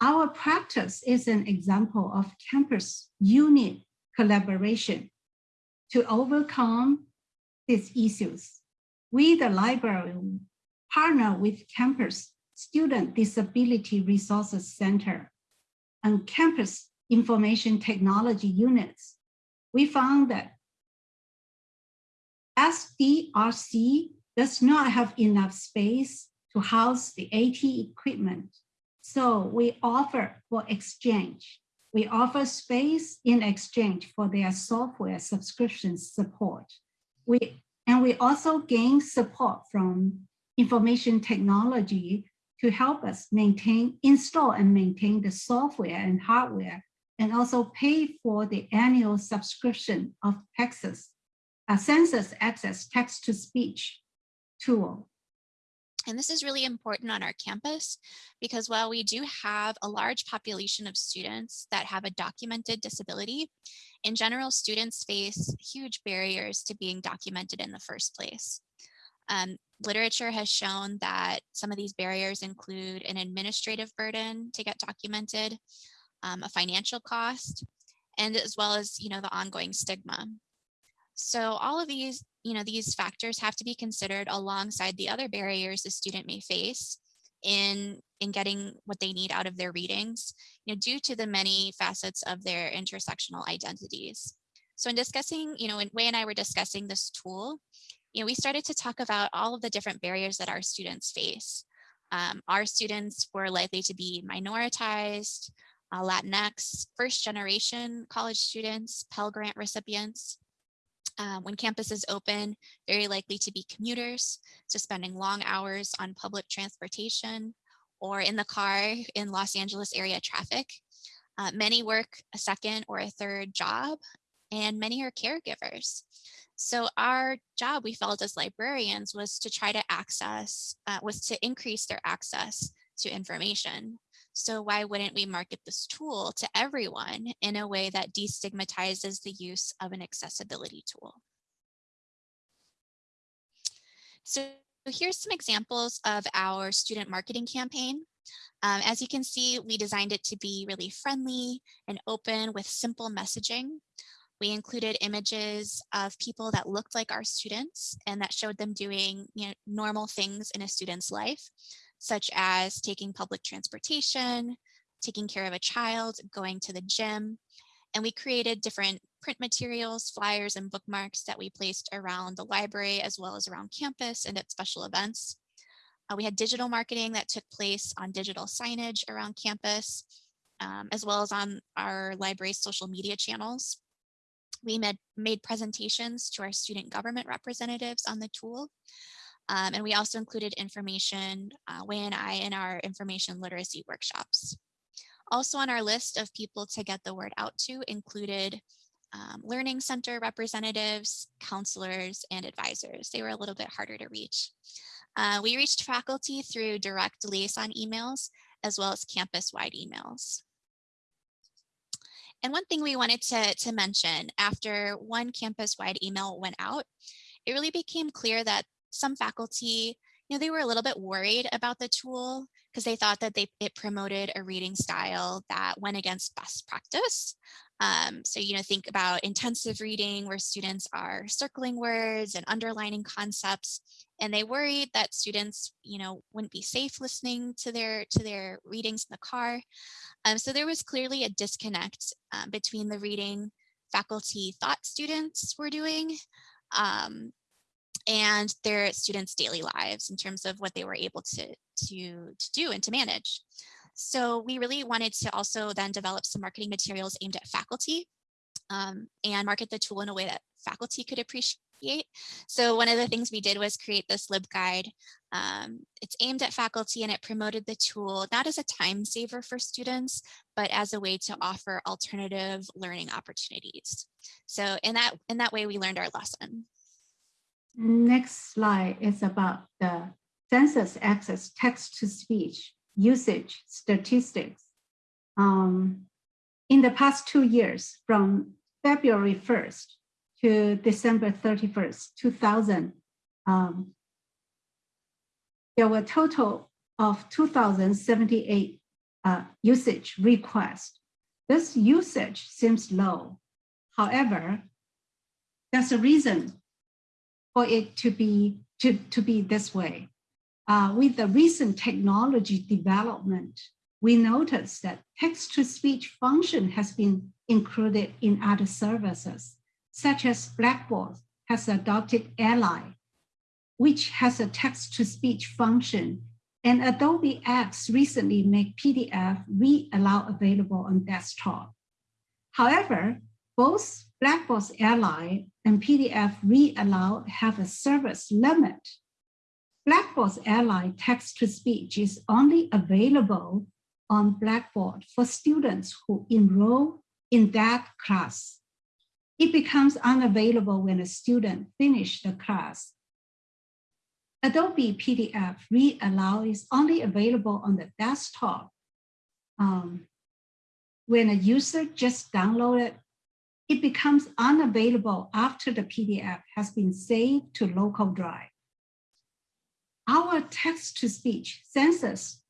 Our practice is an example of campus unit collaboration to overcome these issues. We, the library, partner with campus Student Disability Resources Center and campus information technology units we found that SDRC does not have enough space to house the AT equipment. So we offer for exchange. We offer space in exchange for their software subscription support. We, and we also gain support from information technology to help us maintain, install and maintain the software and hardware, and also pay for the annual subscription of Texas, uh, SensusAccess text-to-speech tool. And this is really important on our campus because while we do have a large population of students that have a documented disability, in general, students face huge barriers to being documented in the first place. Um, literature has shown that some of these barriers include an administrative burden to get documented, um, a financial cost, and as well as, you know, the ongoing stigma. So all of these, you know, these factors have to be considered alongside the other barriers a student may face in, in getting what they need out of their readings, you know, due to the many facets of their intersectional identities. So in discussing, you know, when Wei and I were discussing this tool, you know, we started to talk about all of the different barriers that our students face. Um, our students were likely to be minoritized, uh, Latinx, first generation college students, Pell Grant recipients. Um, when campus is open, very likely to be commuters, so spending long hours on public transportation or in the car in Los Angeles area traffic. Uh, many work a second or a third job, and many are caregivers. So our job, we felt as librarians, was to try to access, uh, was to increase their access to information. So why wouldn't we market this tool to everyone in a way that destigmatizes the use of an accessibility tool? So here's some examples of our student marketing campaign. Um, as you can see, we designed it to be really friendly and open with simple messaging. We included images of people that looked like our students and that showed them doing you know, normal things in a student's life such as taking public transportation, taking care of a child, going to the gym. And we created different print materials, flyers, and bookmarks that we placed around the library as well as around campus and at special events. Uh, we had digital marketing that took place on digital signage around campus, um, as well as on our library's social media channels. We made, made presentations to our student government representatives on the tool, um, and we also included information, uh, Wei and I, in our information literacy workshops. Also on our list of people to get the word out to included um, learning center representatives, counselors, and advisors. They were a little bit harder to reach. Uh, we reached faculty through direct liaison emails, as well as campus-wide emails. And one thing we wanted to, to mention after one campus-wide email went out, it really became clear that some faculty, you know, they were a little bit worried about the tool because they thought that they, it promoted a reading style that went against best practice. Um, so, you know, think about intensive reading where students are circling words and underlining concepts, and they worried that students, you know, wouldn't be safe listening to their to their readings in the car. Um, so there was clearly a disconnect uh, between the reading faculty thought students were doing um, and their students' daily lives in terms of what they were able to, to, to do and to manage. So we really wanted to also then develop some marketing materials aimed at faculty um, and market the tool in a way that faculty could appreciate. So one of the things we did was create this LibGuide. Um, it's aimed at faculty and it promoted the tool not as a time saver for students, but as a way to offer alternative learning opportunities. So in that, in that way, we learned our lesson. Next slide is about the SensusAccess text-to-speech usage statistics. Um, in the past two years, from February 1st to December 31st, 2000, um, there were a total of 2,078 uh, usage requests. This usage seems low. However, there's a reason for it to be to, to be this way. Uh, with the recent technology development, we noticed that text-to-speech function has been included in other services, such as Blackboard has adopted Ally, which has a text-to-speech function, and Adobe X recently made PDF read aloud available on desktop. However, both Blackboard's Ally and PDF Read Aloud have a service limit. Blackboard's Ally text-to-speech is only available on Blackboard for students who enroll in that class. It becomes unavailable when a student finishes the class. Adobe PDF Read Aloud is only available on the desktop. Um, when a user just downloaded, it becomes unavailable after the PDF has been saved to local drive. Our text-to-speech census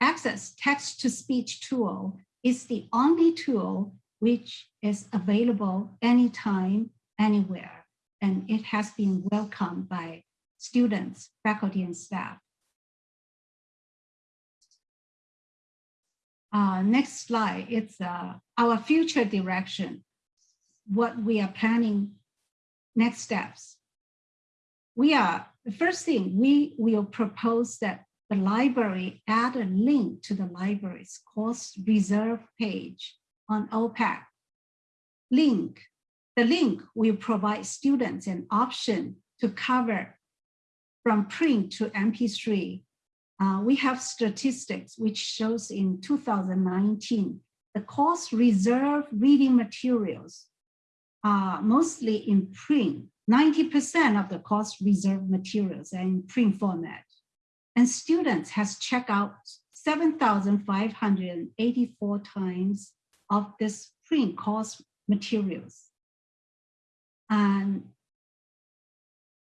access text-to-speech tool is the only tool which is available anytime, anywhere, and it has been welcomed by students, faculty, and staff. Uh, next slide, it's uh, our future direction, what we are planning, next steps. We are, the first thing, we will propose that the library add a link to the library's course reserve page on OPAC. Link, the link will provide students an option to cover from print to MP3. Uh, we have statistics which shows in 2019, the course reserve reading materials are mostly in print. 90% of the course reserve materials are in print format. And students has checked out 7,584 times of this print course materials. And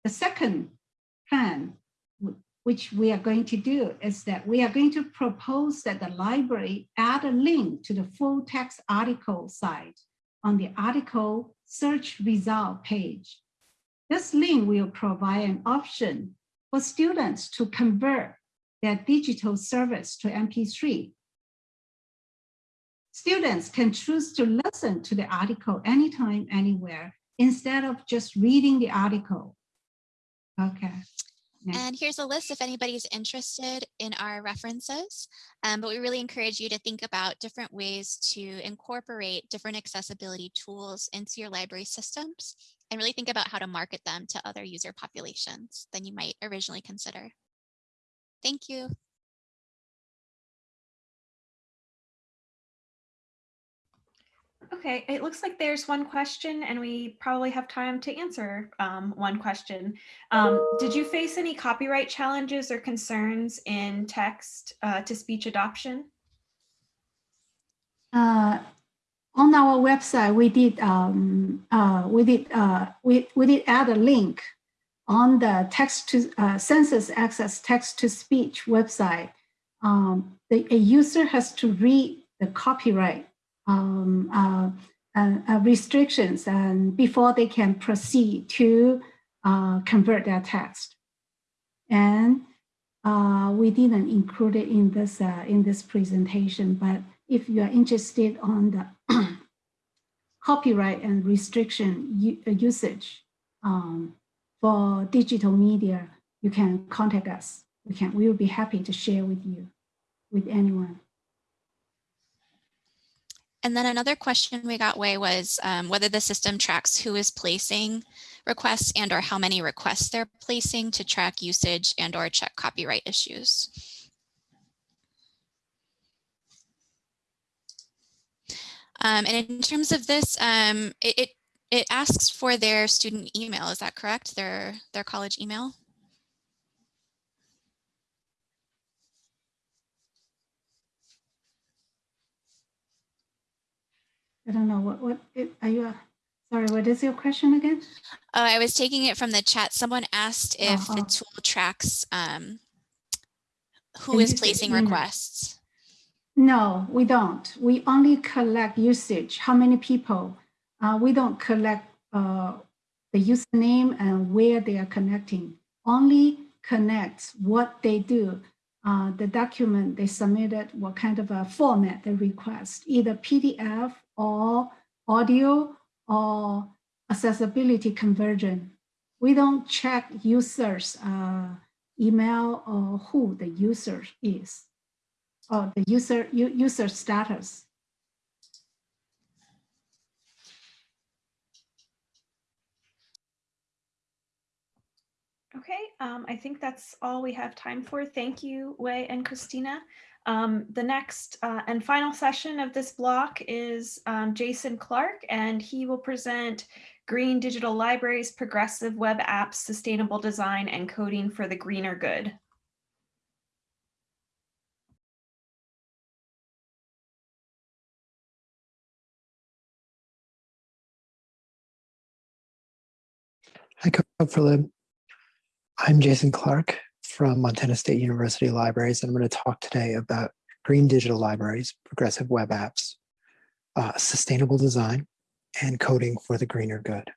the second plan, which we are going to do is that we are going to propose that the library add a link to the full text article site on the article search result page. This link will provide an option for students to convert their digital service to MP3. Students can choose to listen to the article anytime, anywhere, instead of just reading the article. Okay. Next. And here's a list if anybody's interested in our references. Um, but we really encourage you to think about different ways to incorporate different accessibility tools into your library systems and really think about how to market them to other user populations than you might originally consider. Thank you. Okay, it looks like there's one question and we probably have time to answer um, one question. Um, did you face any copyright challenges or concerns in text uh, to speech adoption? Uh, on our website, we did um, uh, we did uh, we we did add a link on the text to uh, SensusAccess text to speech website. Um, the a user has to read the copyright um, uh, uh, restrictions and before they can proceed to uh, convert their text. And uh, we didn't include it in this uh, in this presentation, but if you are interested on the copyright and restriction uh, usage um, for digital media, you can contact us. We can we will be happy to share with you, with anyone. And then another question we got Wei was um, whether the system tracks who is placing requests and or how many requests they're placing to track usage and or check copyright issues. Um, and in terms of this, um, it, it, it asks for their student email. Is that correct? Their, their college email? I don't know what what it, are you. Uh, sorry, what is your question again? Oh, I was taking it from the chat. Someone asked if Uh-huh. the tool tracks um, who And is placing requests. No, we don't. We only collect usage. How many people? Uh, we don't collect uh, the username and where they are connecting. Only connects what they do. Uh, the document they submitted, what kind of a format they request, either PDF or audio or accessibility conversion. We don't check users' uh, email or who the user is or the user, user status. Okay, um, I think that's all we have time for. Thank you, Wei and Christina. Um, the next uh, and final session of this block is um, Jason Clark, and he will present Green Digital Libraries, Progressive Web Apps, Sustainable Design, and Coding for the Greener Good. Hi, Code4Lib. I'm Jason Clark from Montana State University Libraries, and I'm going to talk today about green digital libraries, progressive web apps, uh, sustainable design, and coding for the greener good.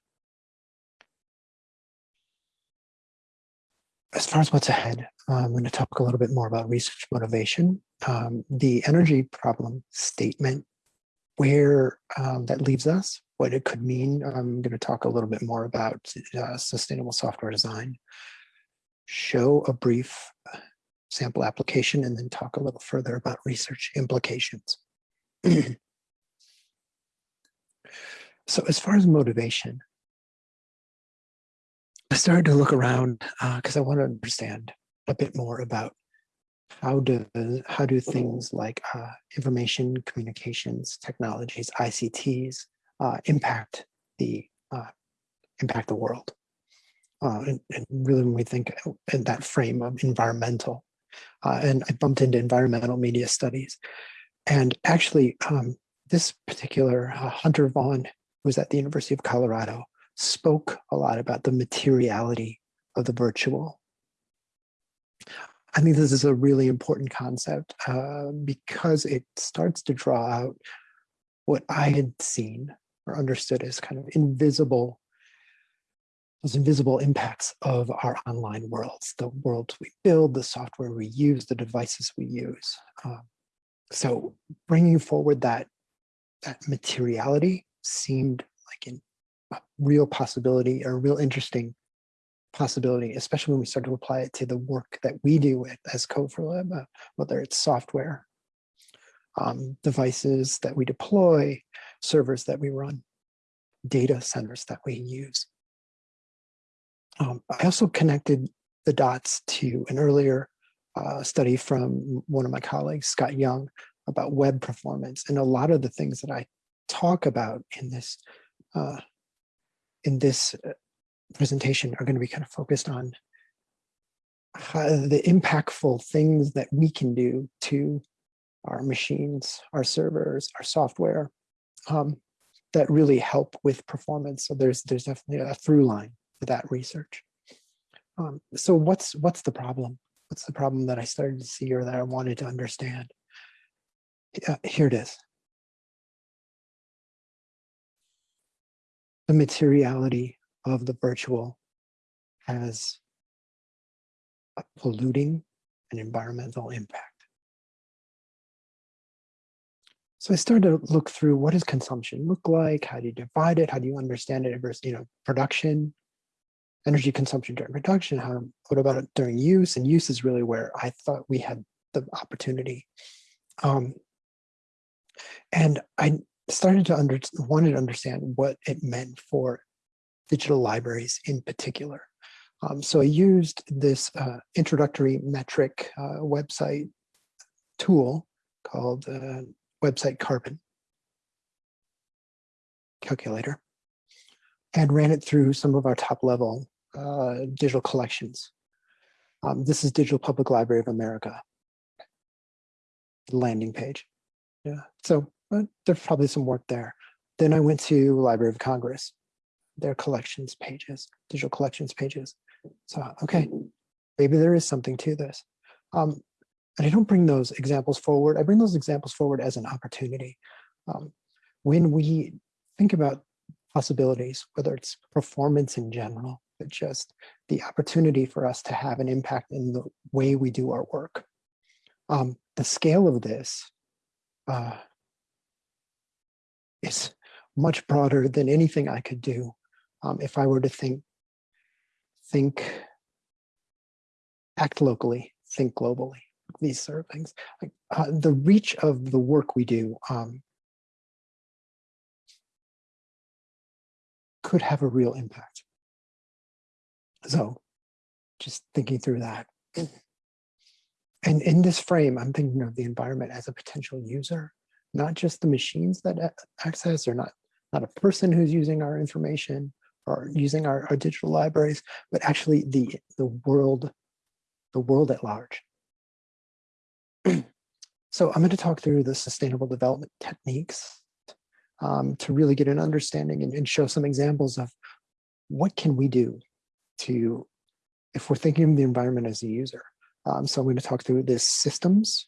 As far as what's ahead, I'm going to talk a little bit more about research motivation, um, the energy problem statement, where um, that leaves us, what it could mean. I'm going to talk a little bit more about uh, sustainable software design, show a brief uh, sample application, and then talk a little further about research implications. so as far as motivation, I started to look around because uh, I want to understand a bit more about how do how do things like uh, information communications technologies ICTs uh, impact the uh, impact the world uh, and, and, really when we think in that frame of environmental uh, and I bumped into environmental media studies. And actually um, this particular uh, Hunter Vaughan who was at the University of Colorado spoke a lot about the materiality of the virtual. I think this is a really important concept uh, because it starts to draw out what I had seen or understood as kind of invisible, those invisible impacts of our online worlds, the worlds we build, the software we use, the devices we use. Um, so bringing forward that, that materiality seemed like a real possibility, a real interesting possibility, especially when we start to apply it to the work that we do as Code for uh, whether it's software, um, devices that we deploy, servers that we run, data centers that we use. Um, I also connected the dots to an earlier uh, study from one of my colleagues, Scott Young, about web performance. And a lot of the things that I talk about in this uh, in this uh, presentation are going to be kind of focused on how, the impactful things that we can do to our machines, our servers, our software um, that really help with performance. So there's there's definitely a through line that research. Um, so what's what's the problem? What's the problem that I started to see or that I wanted to understand? Uh, here it is. The materiality of the virtual has a polluting and environmental impact. So I started to look through what does consumption look like? How do you divide it? How do you understand it versus, you know, production, energy consumption during production? How, what about it during use? And use is really where I thought we had the opportunity. Um, and I started to under, wanted to understand what it meant for digital libraries in particular. Um, so I used this uh, introductory metric uh, website tool called uh, Website Carbon calculator and ran it through some of our top level uh, digital collections. Um, this is Digital Public Library of America landing page. Yeah, so uh, there's probably some work there. Then I went to Library of Congress their collections pages, digital collections pages. So, okay, maybe there is something to this. Um, and I don't bring those examples forward. I bring those examples forward as an opportunity. Um, when we think about possibilities, whether it's performance in general, but just the opportunity for us to have an impact in the way we do our work. Um, the scale of this uh, is much broader than anything I could do um, if I were to think, think, act locally, think globally, these sort of things. Like, uh, the reach of the work we do um, could have a real impact. So just thinking through that. And in this frame, I'm thinking of the environment as a potential user, not just the machines that access or not, not a person who's using our information or using our, our digital libraries, but actually the, the world, the world at large. So I'm going to talk through the sustainable development techniques um, to really get an understanding and, and show some examples of what can we do to, if we're thinking of the environment as a user. Um, so I'm going to talk through the systems,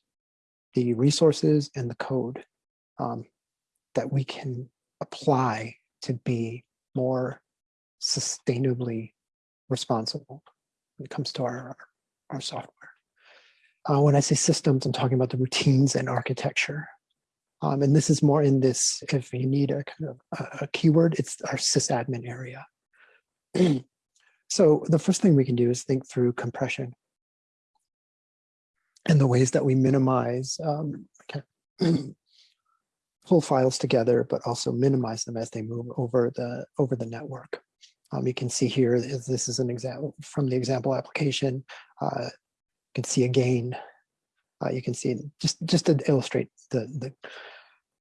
the resources, and the code um, that we can apply to be more sustainably responsible when it comes to our, our software. Uh, when I say systems, I'm talking about the routines and architecture. Um, and this is more in this, if you need a kind of a, a keyword, it's our sysadmin area. so the first thing we can do is think through compression and the ways that we minimize, um, pull files together, but also minimize them as they move over the over the network. Um, you can see here, this is an example from the example application. Uh, you can see a gain. Uh, you can see just just to illustrate the the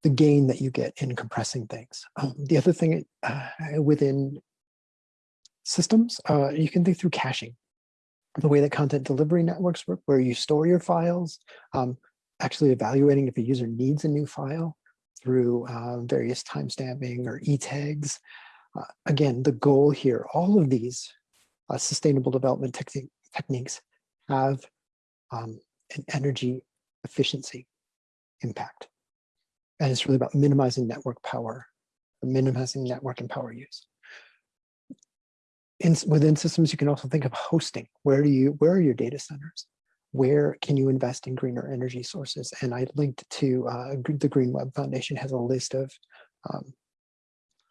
the gain that you get in compressing things. Um, the other thing uh, within systems, uh, you can think through caching. The way that content delivery networks work, where you store your files, um, actually evaluating if a user needs a new file through uh, various timestamping or e-tags. Uh, again, the goal here, all of these uh, sustainable development techni techniques have um, an energy efficiency impact. And it's really about minimizing network power, minimizing network and power use. In, within systems, you can also think of hosting. Where do you, where are your data centers? Where can you invest in greener energy sources? And I linked to uh, the Green Web Foundation has a list of um,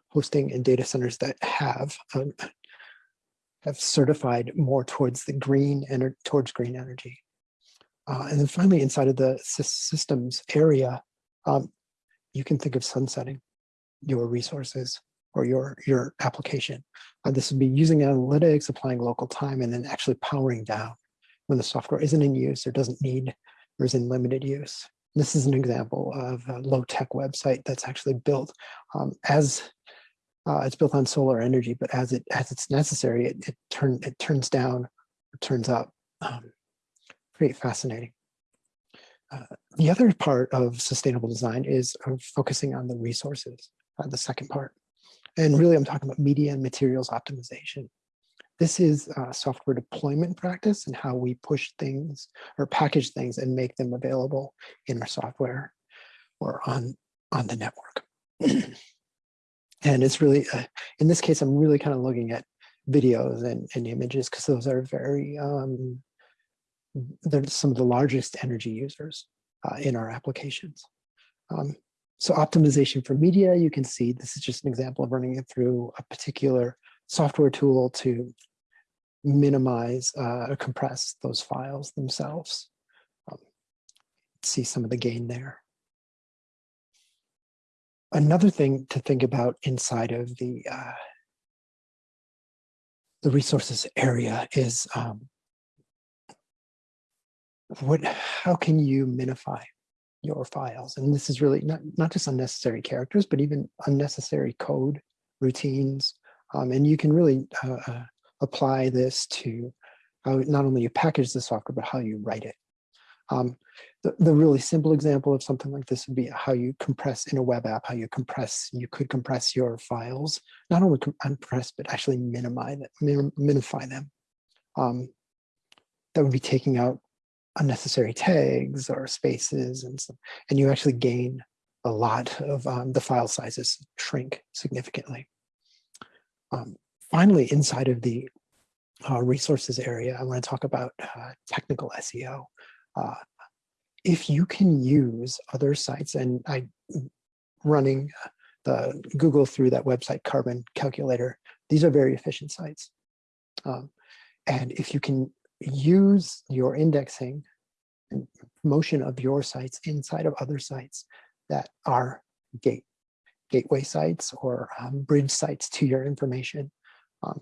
hosting and data centers that have um, have certified more towards the green and towards green energy. Uh, and then finally, inside of the systems area, um, you can think of sunsetting your resources or your, your application. Uh, this would be using analytics, applying local time, and then actually powering down when the software isn't in use or doesn't need or is in limited use. This is an example of a low-tech website that's actually built um, as uh, it's built on solar energy, but as it as it's necessary, it it, turn, it turns down, or turns up. Um, pretty fascinating. Uh, the other part of sustainable design is focusing on the resources, uh, the second part. And really, I'm talking about media and materials optimization. This is uh, software deployment practice and how we push things or package things and make them available in our software or on, on the network. and it's really, uh, in this case, I'm really kind of looking at videos and, and images because those are very, um, they're some of the largest energy users uh, in our applications. Um, so optimization for media, you can see this is just an example of running it through a particular software tool to minimize uh, or compress those files themselves. Um, see some of the gain there. Another thing to think about inside of the uh, the resources area is um, what how can you minify your files. And this is really not not just unnecessary characters but even unnecessary code routines. Um, and you can really uh, uh, apply this to how not only you package the software but how you write it. Um, the, the really simple example of something like this would be how you compress in a web app how you compress you could compress your files. Not only compress but actually minimize minify them. Um, that would be taking out unnecessary tags or spaces and so, and you actually gain a lot of um, the file sizes shrink significantly. Um, finally, inside of the uh, resources area, I want to talk about uh, technical SEO. Uh, if you can use other sites and I running the Google through that website carbon calculator, these are very efficient sites. Um, and if you can use your indexing and promotion of your sites inside of other sites that are gate gateway sites or um, bridge sites to your information. Um,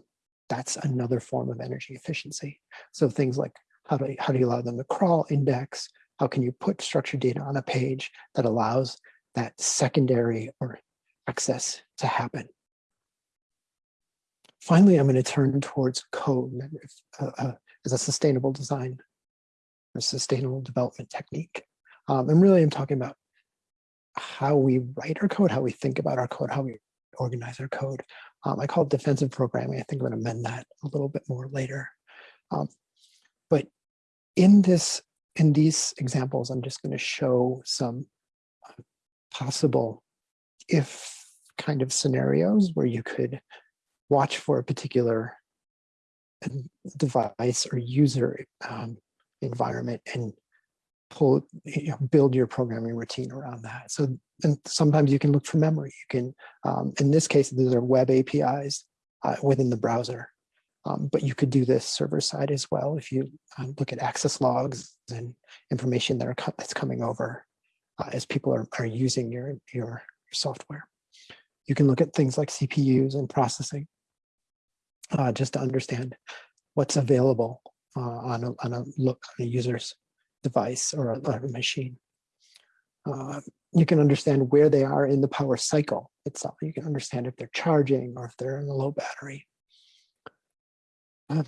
that's another form of energy efficiency. So things like how do, how do you allow them to crawl index? How can you put structured data on a page that allows that secondary or access to happen? Finally, I'm going to turn towards code uh, uh, as a sustainable design or sustainable development technique. Um, and really, I'm talking about how we write our code, how we think about our code, how we organize our code. Um, I call it defensive programming. I think I'm going to amend that a little bit more later. Um, but in this, in these examples, I'm just going to show some possible if kind of scenarios where you could watch for a particular device or user um, environment and pull, you know, build your programming routine around that. So and sometimes you can look for memory. You can, um, in this case, these are web APIs uh, within the browser. Um, but you could do this server side as well if you um, look at access logs and information that are co that's coming over uh, as people are, are using your, your, your software. You can look at things like CPUs and processing uh, just to understand what's available uh, on, a, on a look on a user's device or a, a machine. Uh, you can understand where they are in the power cycle itself. You can understand if they're charging or if they're in a low battery. Um,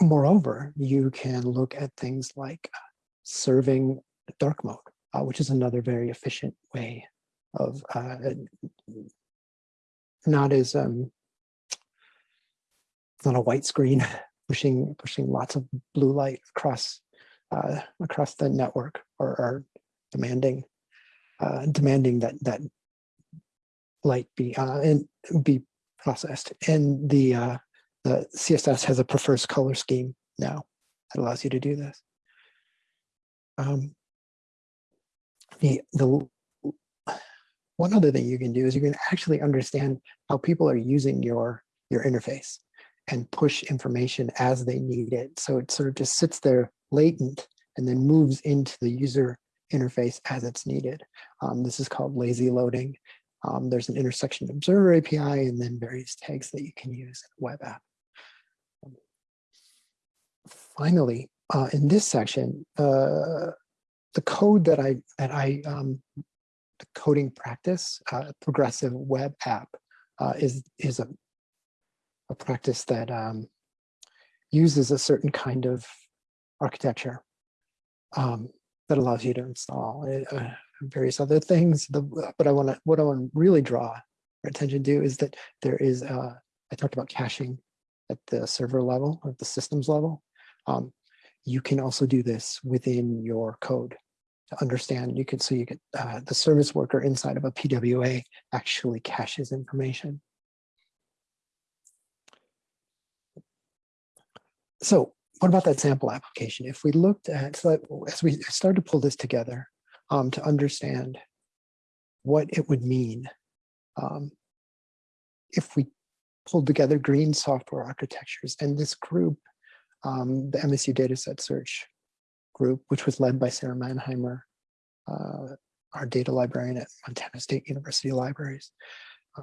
moreover, you can look at things like serving dark mode, uh, which is another very efficient way of uh, not as um, not a white screen pushing pushing lots of blue light across uh, across the network or, or demanding uh, demanding that that light be uh, and be processed. And the uh, the CSS has a prefers color scheme now that allows you to do this. Um, the the one other thing you can do is you can actually understand how people are using your your interface and push information as they need it. So it sort of just sits there latent and then moves into the user interface as it's needed. Um, this is called lazy loading. Um, there's an intersection observer API and then various tags that you can use in web app. Finally, uh, in this section, uh, the code that I that I um, the coding practice uh, progressive web app uh, is is a a practice that um, uses a certain kind of architecture um, that allows you to install uh, various other things. The, but I want to, what I want to really draw attention to is that there is, uh, I talked about caching at the server level, at the systems level. Um, you can also do this within your code to understand. You can, so you get uh, the service worker inside of a PWA actually caches information. So what about that sample application? If we looked at, so as we started to pull this together um, to understand what it would mean um, if we pulled together green software architectures and this group, um, the MSU dataset search group, which was led by Sara Mannheimer, uh, our data librarian at Montana State University Libraries, uh,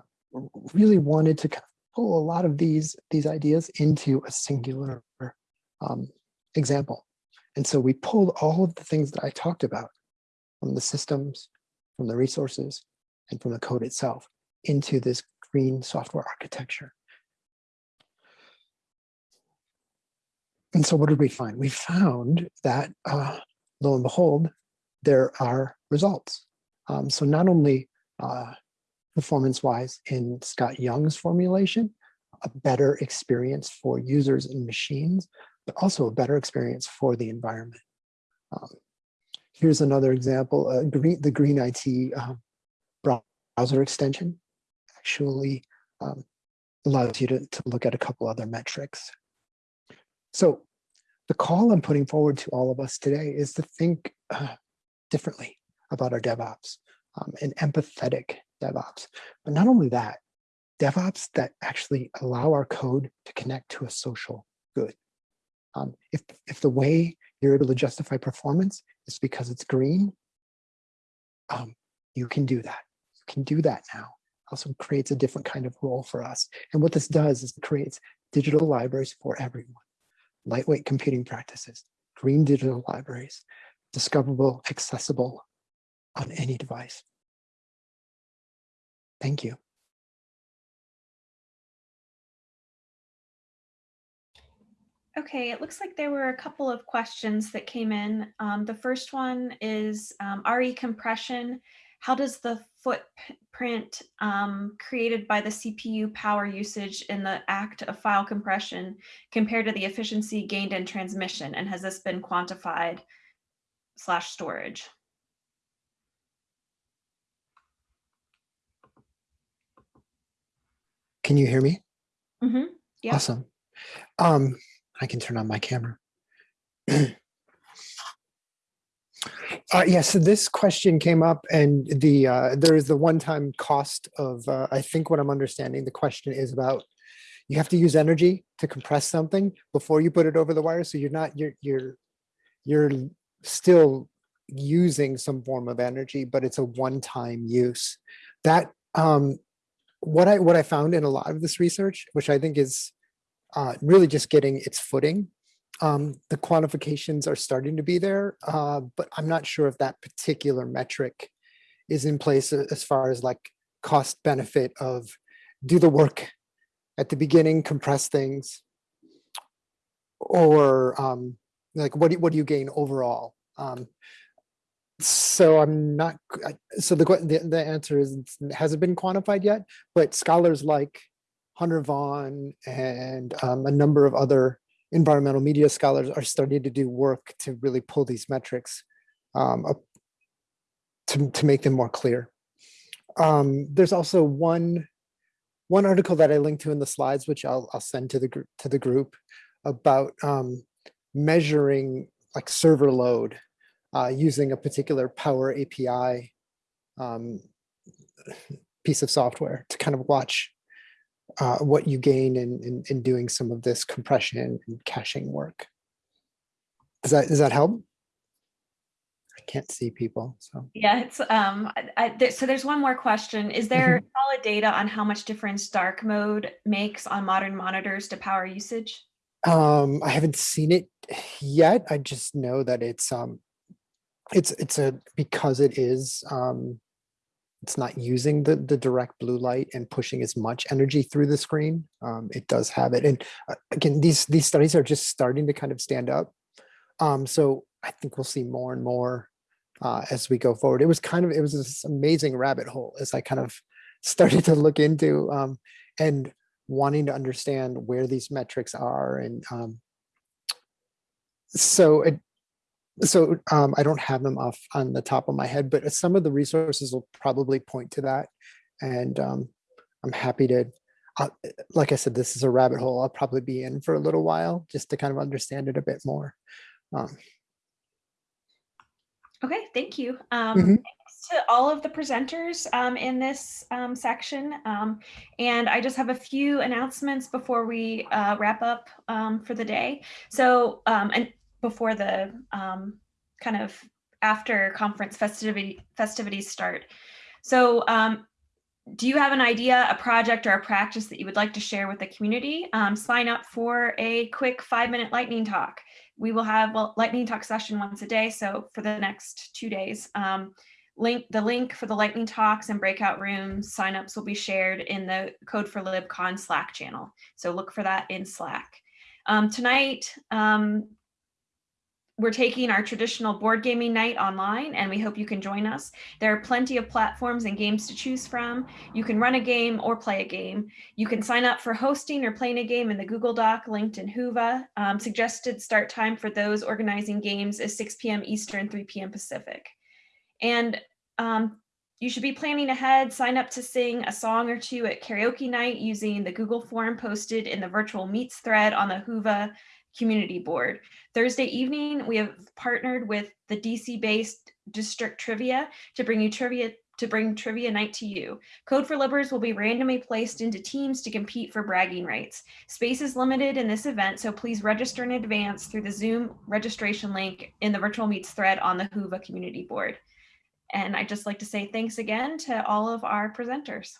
really wanted to kind of pull a lot of these, these ideas into a singular um, example. And so we pulled all of the things that I talked about from the systems, from the resources, and from the code itself into this green software architecture. And so what did we find? We found that, uh, lo and behold, there are results. Um, so not only uh, performance-wise in Scott Young's formulation, a better experience for users and machines, but also a better experience for the environment. Um, here's another example, uh, green, the Green IT um, browser extension actually um, allows you to, to look at a couple other metrics. So the call I'm putting forward to all of us today is to think uh, differently about our DevOps um, and empathetic DevOps. But not only that, DevOps that actually allow our code to connect to a social good. Um, if, if the way you're able to justify performance is because it's green, um, you can do that. You can do that now also creates a different kind of role for us. And what this does is it creates digital libraries for everyone, lightweight computing practices, green digital libraries, discoverable, accessible on any device. Thank you. Okay, it looks like there were a couple of questions that came in. Um, the first one is um, RE compression. How does the footprint um, created by the CPU power usage in the act of file compression compare to the efficiency gained in transmission? And has this been quantified slash storage? Can you hear me? Mm -hmm. yeah. Awesome. Um, I can turn on my camera. Uh, yeah, so this question came up and the uh, there is the one-time cost of, uh, I think what I'm understanding, the question is about, you have to use energy to compress something before you put it over the wire. So you're not, you're, you're, you're still using some form of energy, but it's a one-time use. That, um, what I, what I found in a lot of this research, which I think is uh, really just getting its footing, um, the quantifications are starting to be there, uh, but I'm not sure if that particular metric is in place as far as like cost benefit of do the work at the beginning, compress things, or um, like what do, what do you gain overall? Um, so I'm not, so the, the, the answer is hasn't been quantified yet, but scholars like Hunter Vaughan and um, a number of other environmental media scholars are starting to do work to really pull these metrics um, up to, to make them more clear. Um, there's also one one article that I linked to in the slides, which I'll, I'll send to the group to the group about um, measuring like server load uh, using a particular Power API um, piece of software to kind of watch uh, what you gain in, in, in doing some of this compression and caching work. Does that, does that help? I can't see people, so. Yeah, it's, um, I, I- so there's one more question. Is there solid data on how much difference dark mode makes on modern monitors to power usage? Um, I haven't seen it yet. I just know that it's, um, it's, it's a, because it is, um, it's not using the, the direct blue light and pushing as much energy through the screen. Um, it does have it. And uh, again, these, these studies are just starting to kind of stand up. Um, so I think we'll see more and more uh, as we go forward. It was kind of, it was this amazing rabbit hole as I kind of started to look into um, and wanting to understand where these metrics are. And um, so it, so um, I don't have them off on the top of my head, but some of the resources will probably point to that. And um, I'm happy to, uh, like I said, this is a rabbit hole I'll probably be in for a little while just to kind of understand it a bit more. Um, Okay, thank you. Um, Mhm. thanks to all of the presenters um, in this um, section. Um, and I just have a few announcements before we uh, wrap up um, for the day. So, um, and before the um, kind of after conference festivity festivities start. So, um, do you have an idea, a project, or a practice that you would like to share with the community? Um, sign up for a quick five minute lightning talk. We will have well, lightning talk session once a day. So for the next two days, um, link the link for the lightning talks and breakout rooms signups will be shared in the Code4LibCon Slack channel. So look for that in Slack. Um, tonight, um, we're taking our traditional board gaming night online and we hope you can join us. There are plenty of platforms and games to choose from. You can run a game or play a game. You can sign up for hosting or playing a game in the Google Doc linked in Whova. Um, suggested start time for those organizing games is 6 p.m. Eastern, 3 p.m. Pacific. And um, you should be planning ahead. Sign up to sing a song or two at karaoke night using the Google form posted in the virtual meets thread on the Whova community board. Thursday evening, we have partnered with the DC based district trivia to bring you trivia to bring trivia night to you. Code4Libbers will be randomly placed into teams to compete for bragging rights. Space is limited in this event, so please register in advance through the Zoom registration link in the virtual meets thread on the Whova community board. And I'd just like to say thanks again to all of our presenters.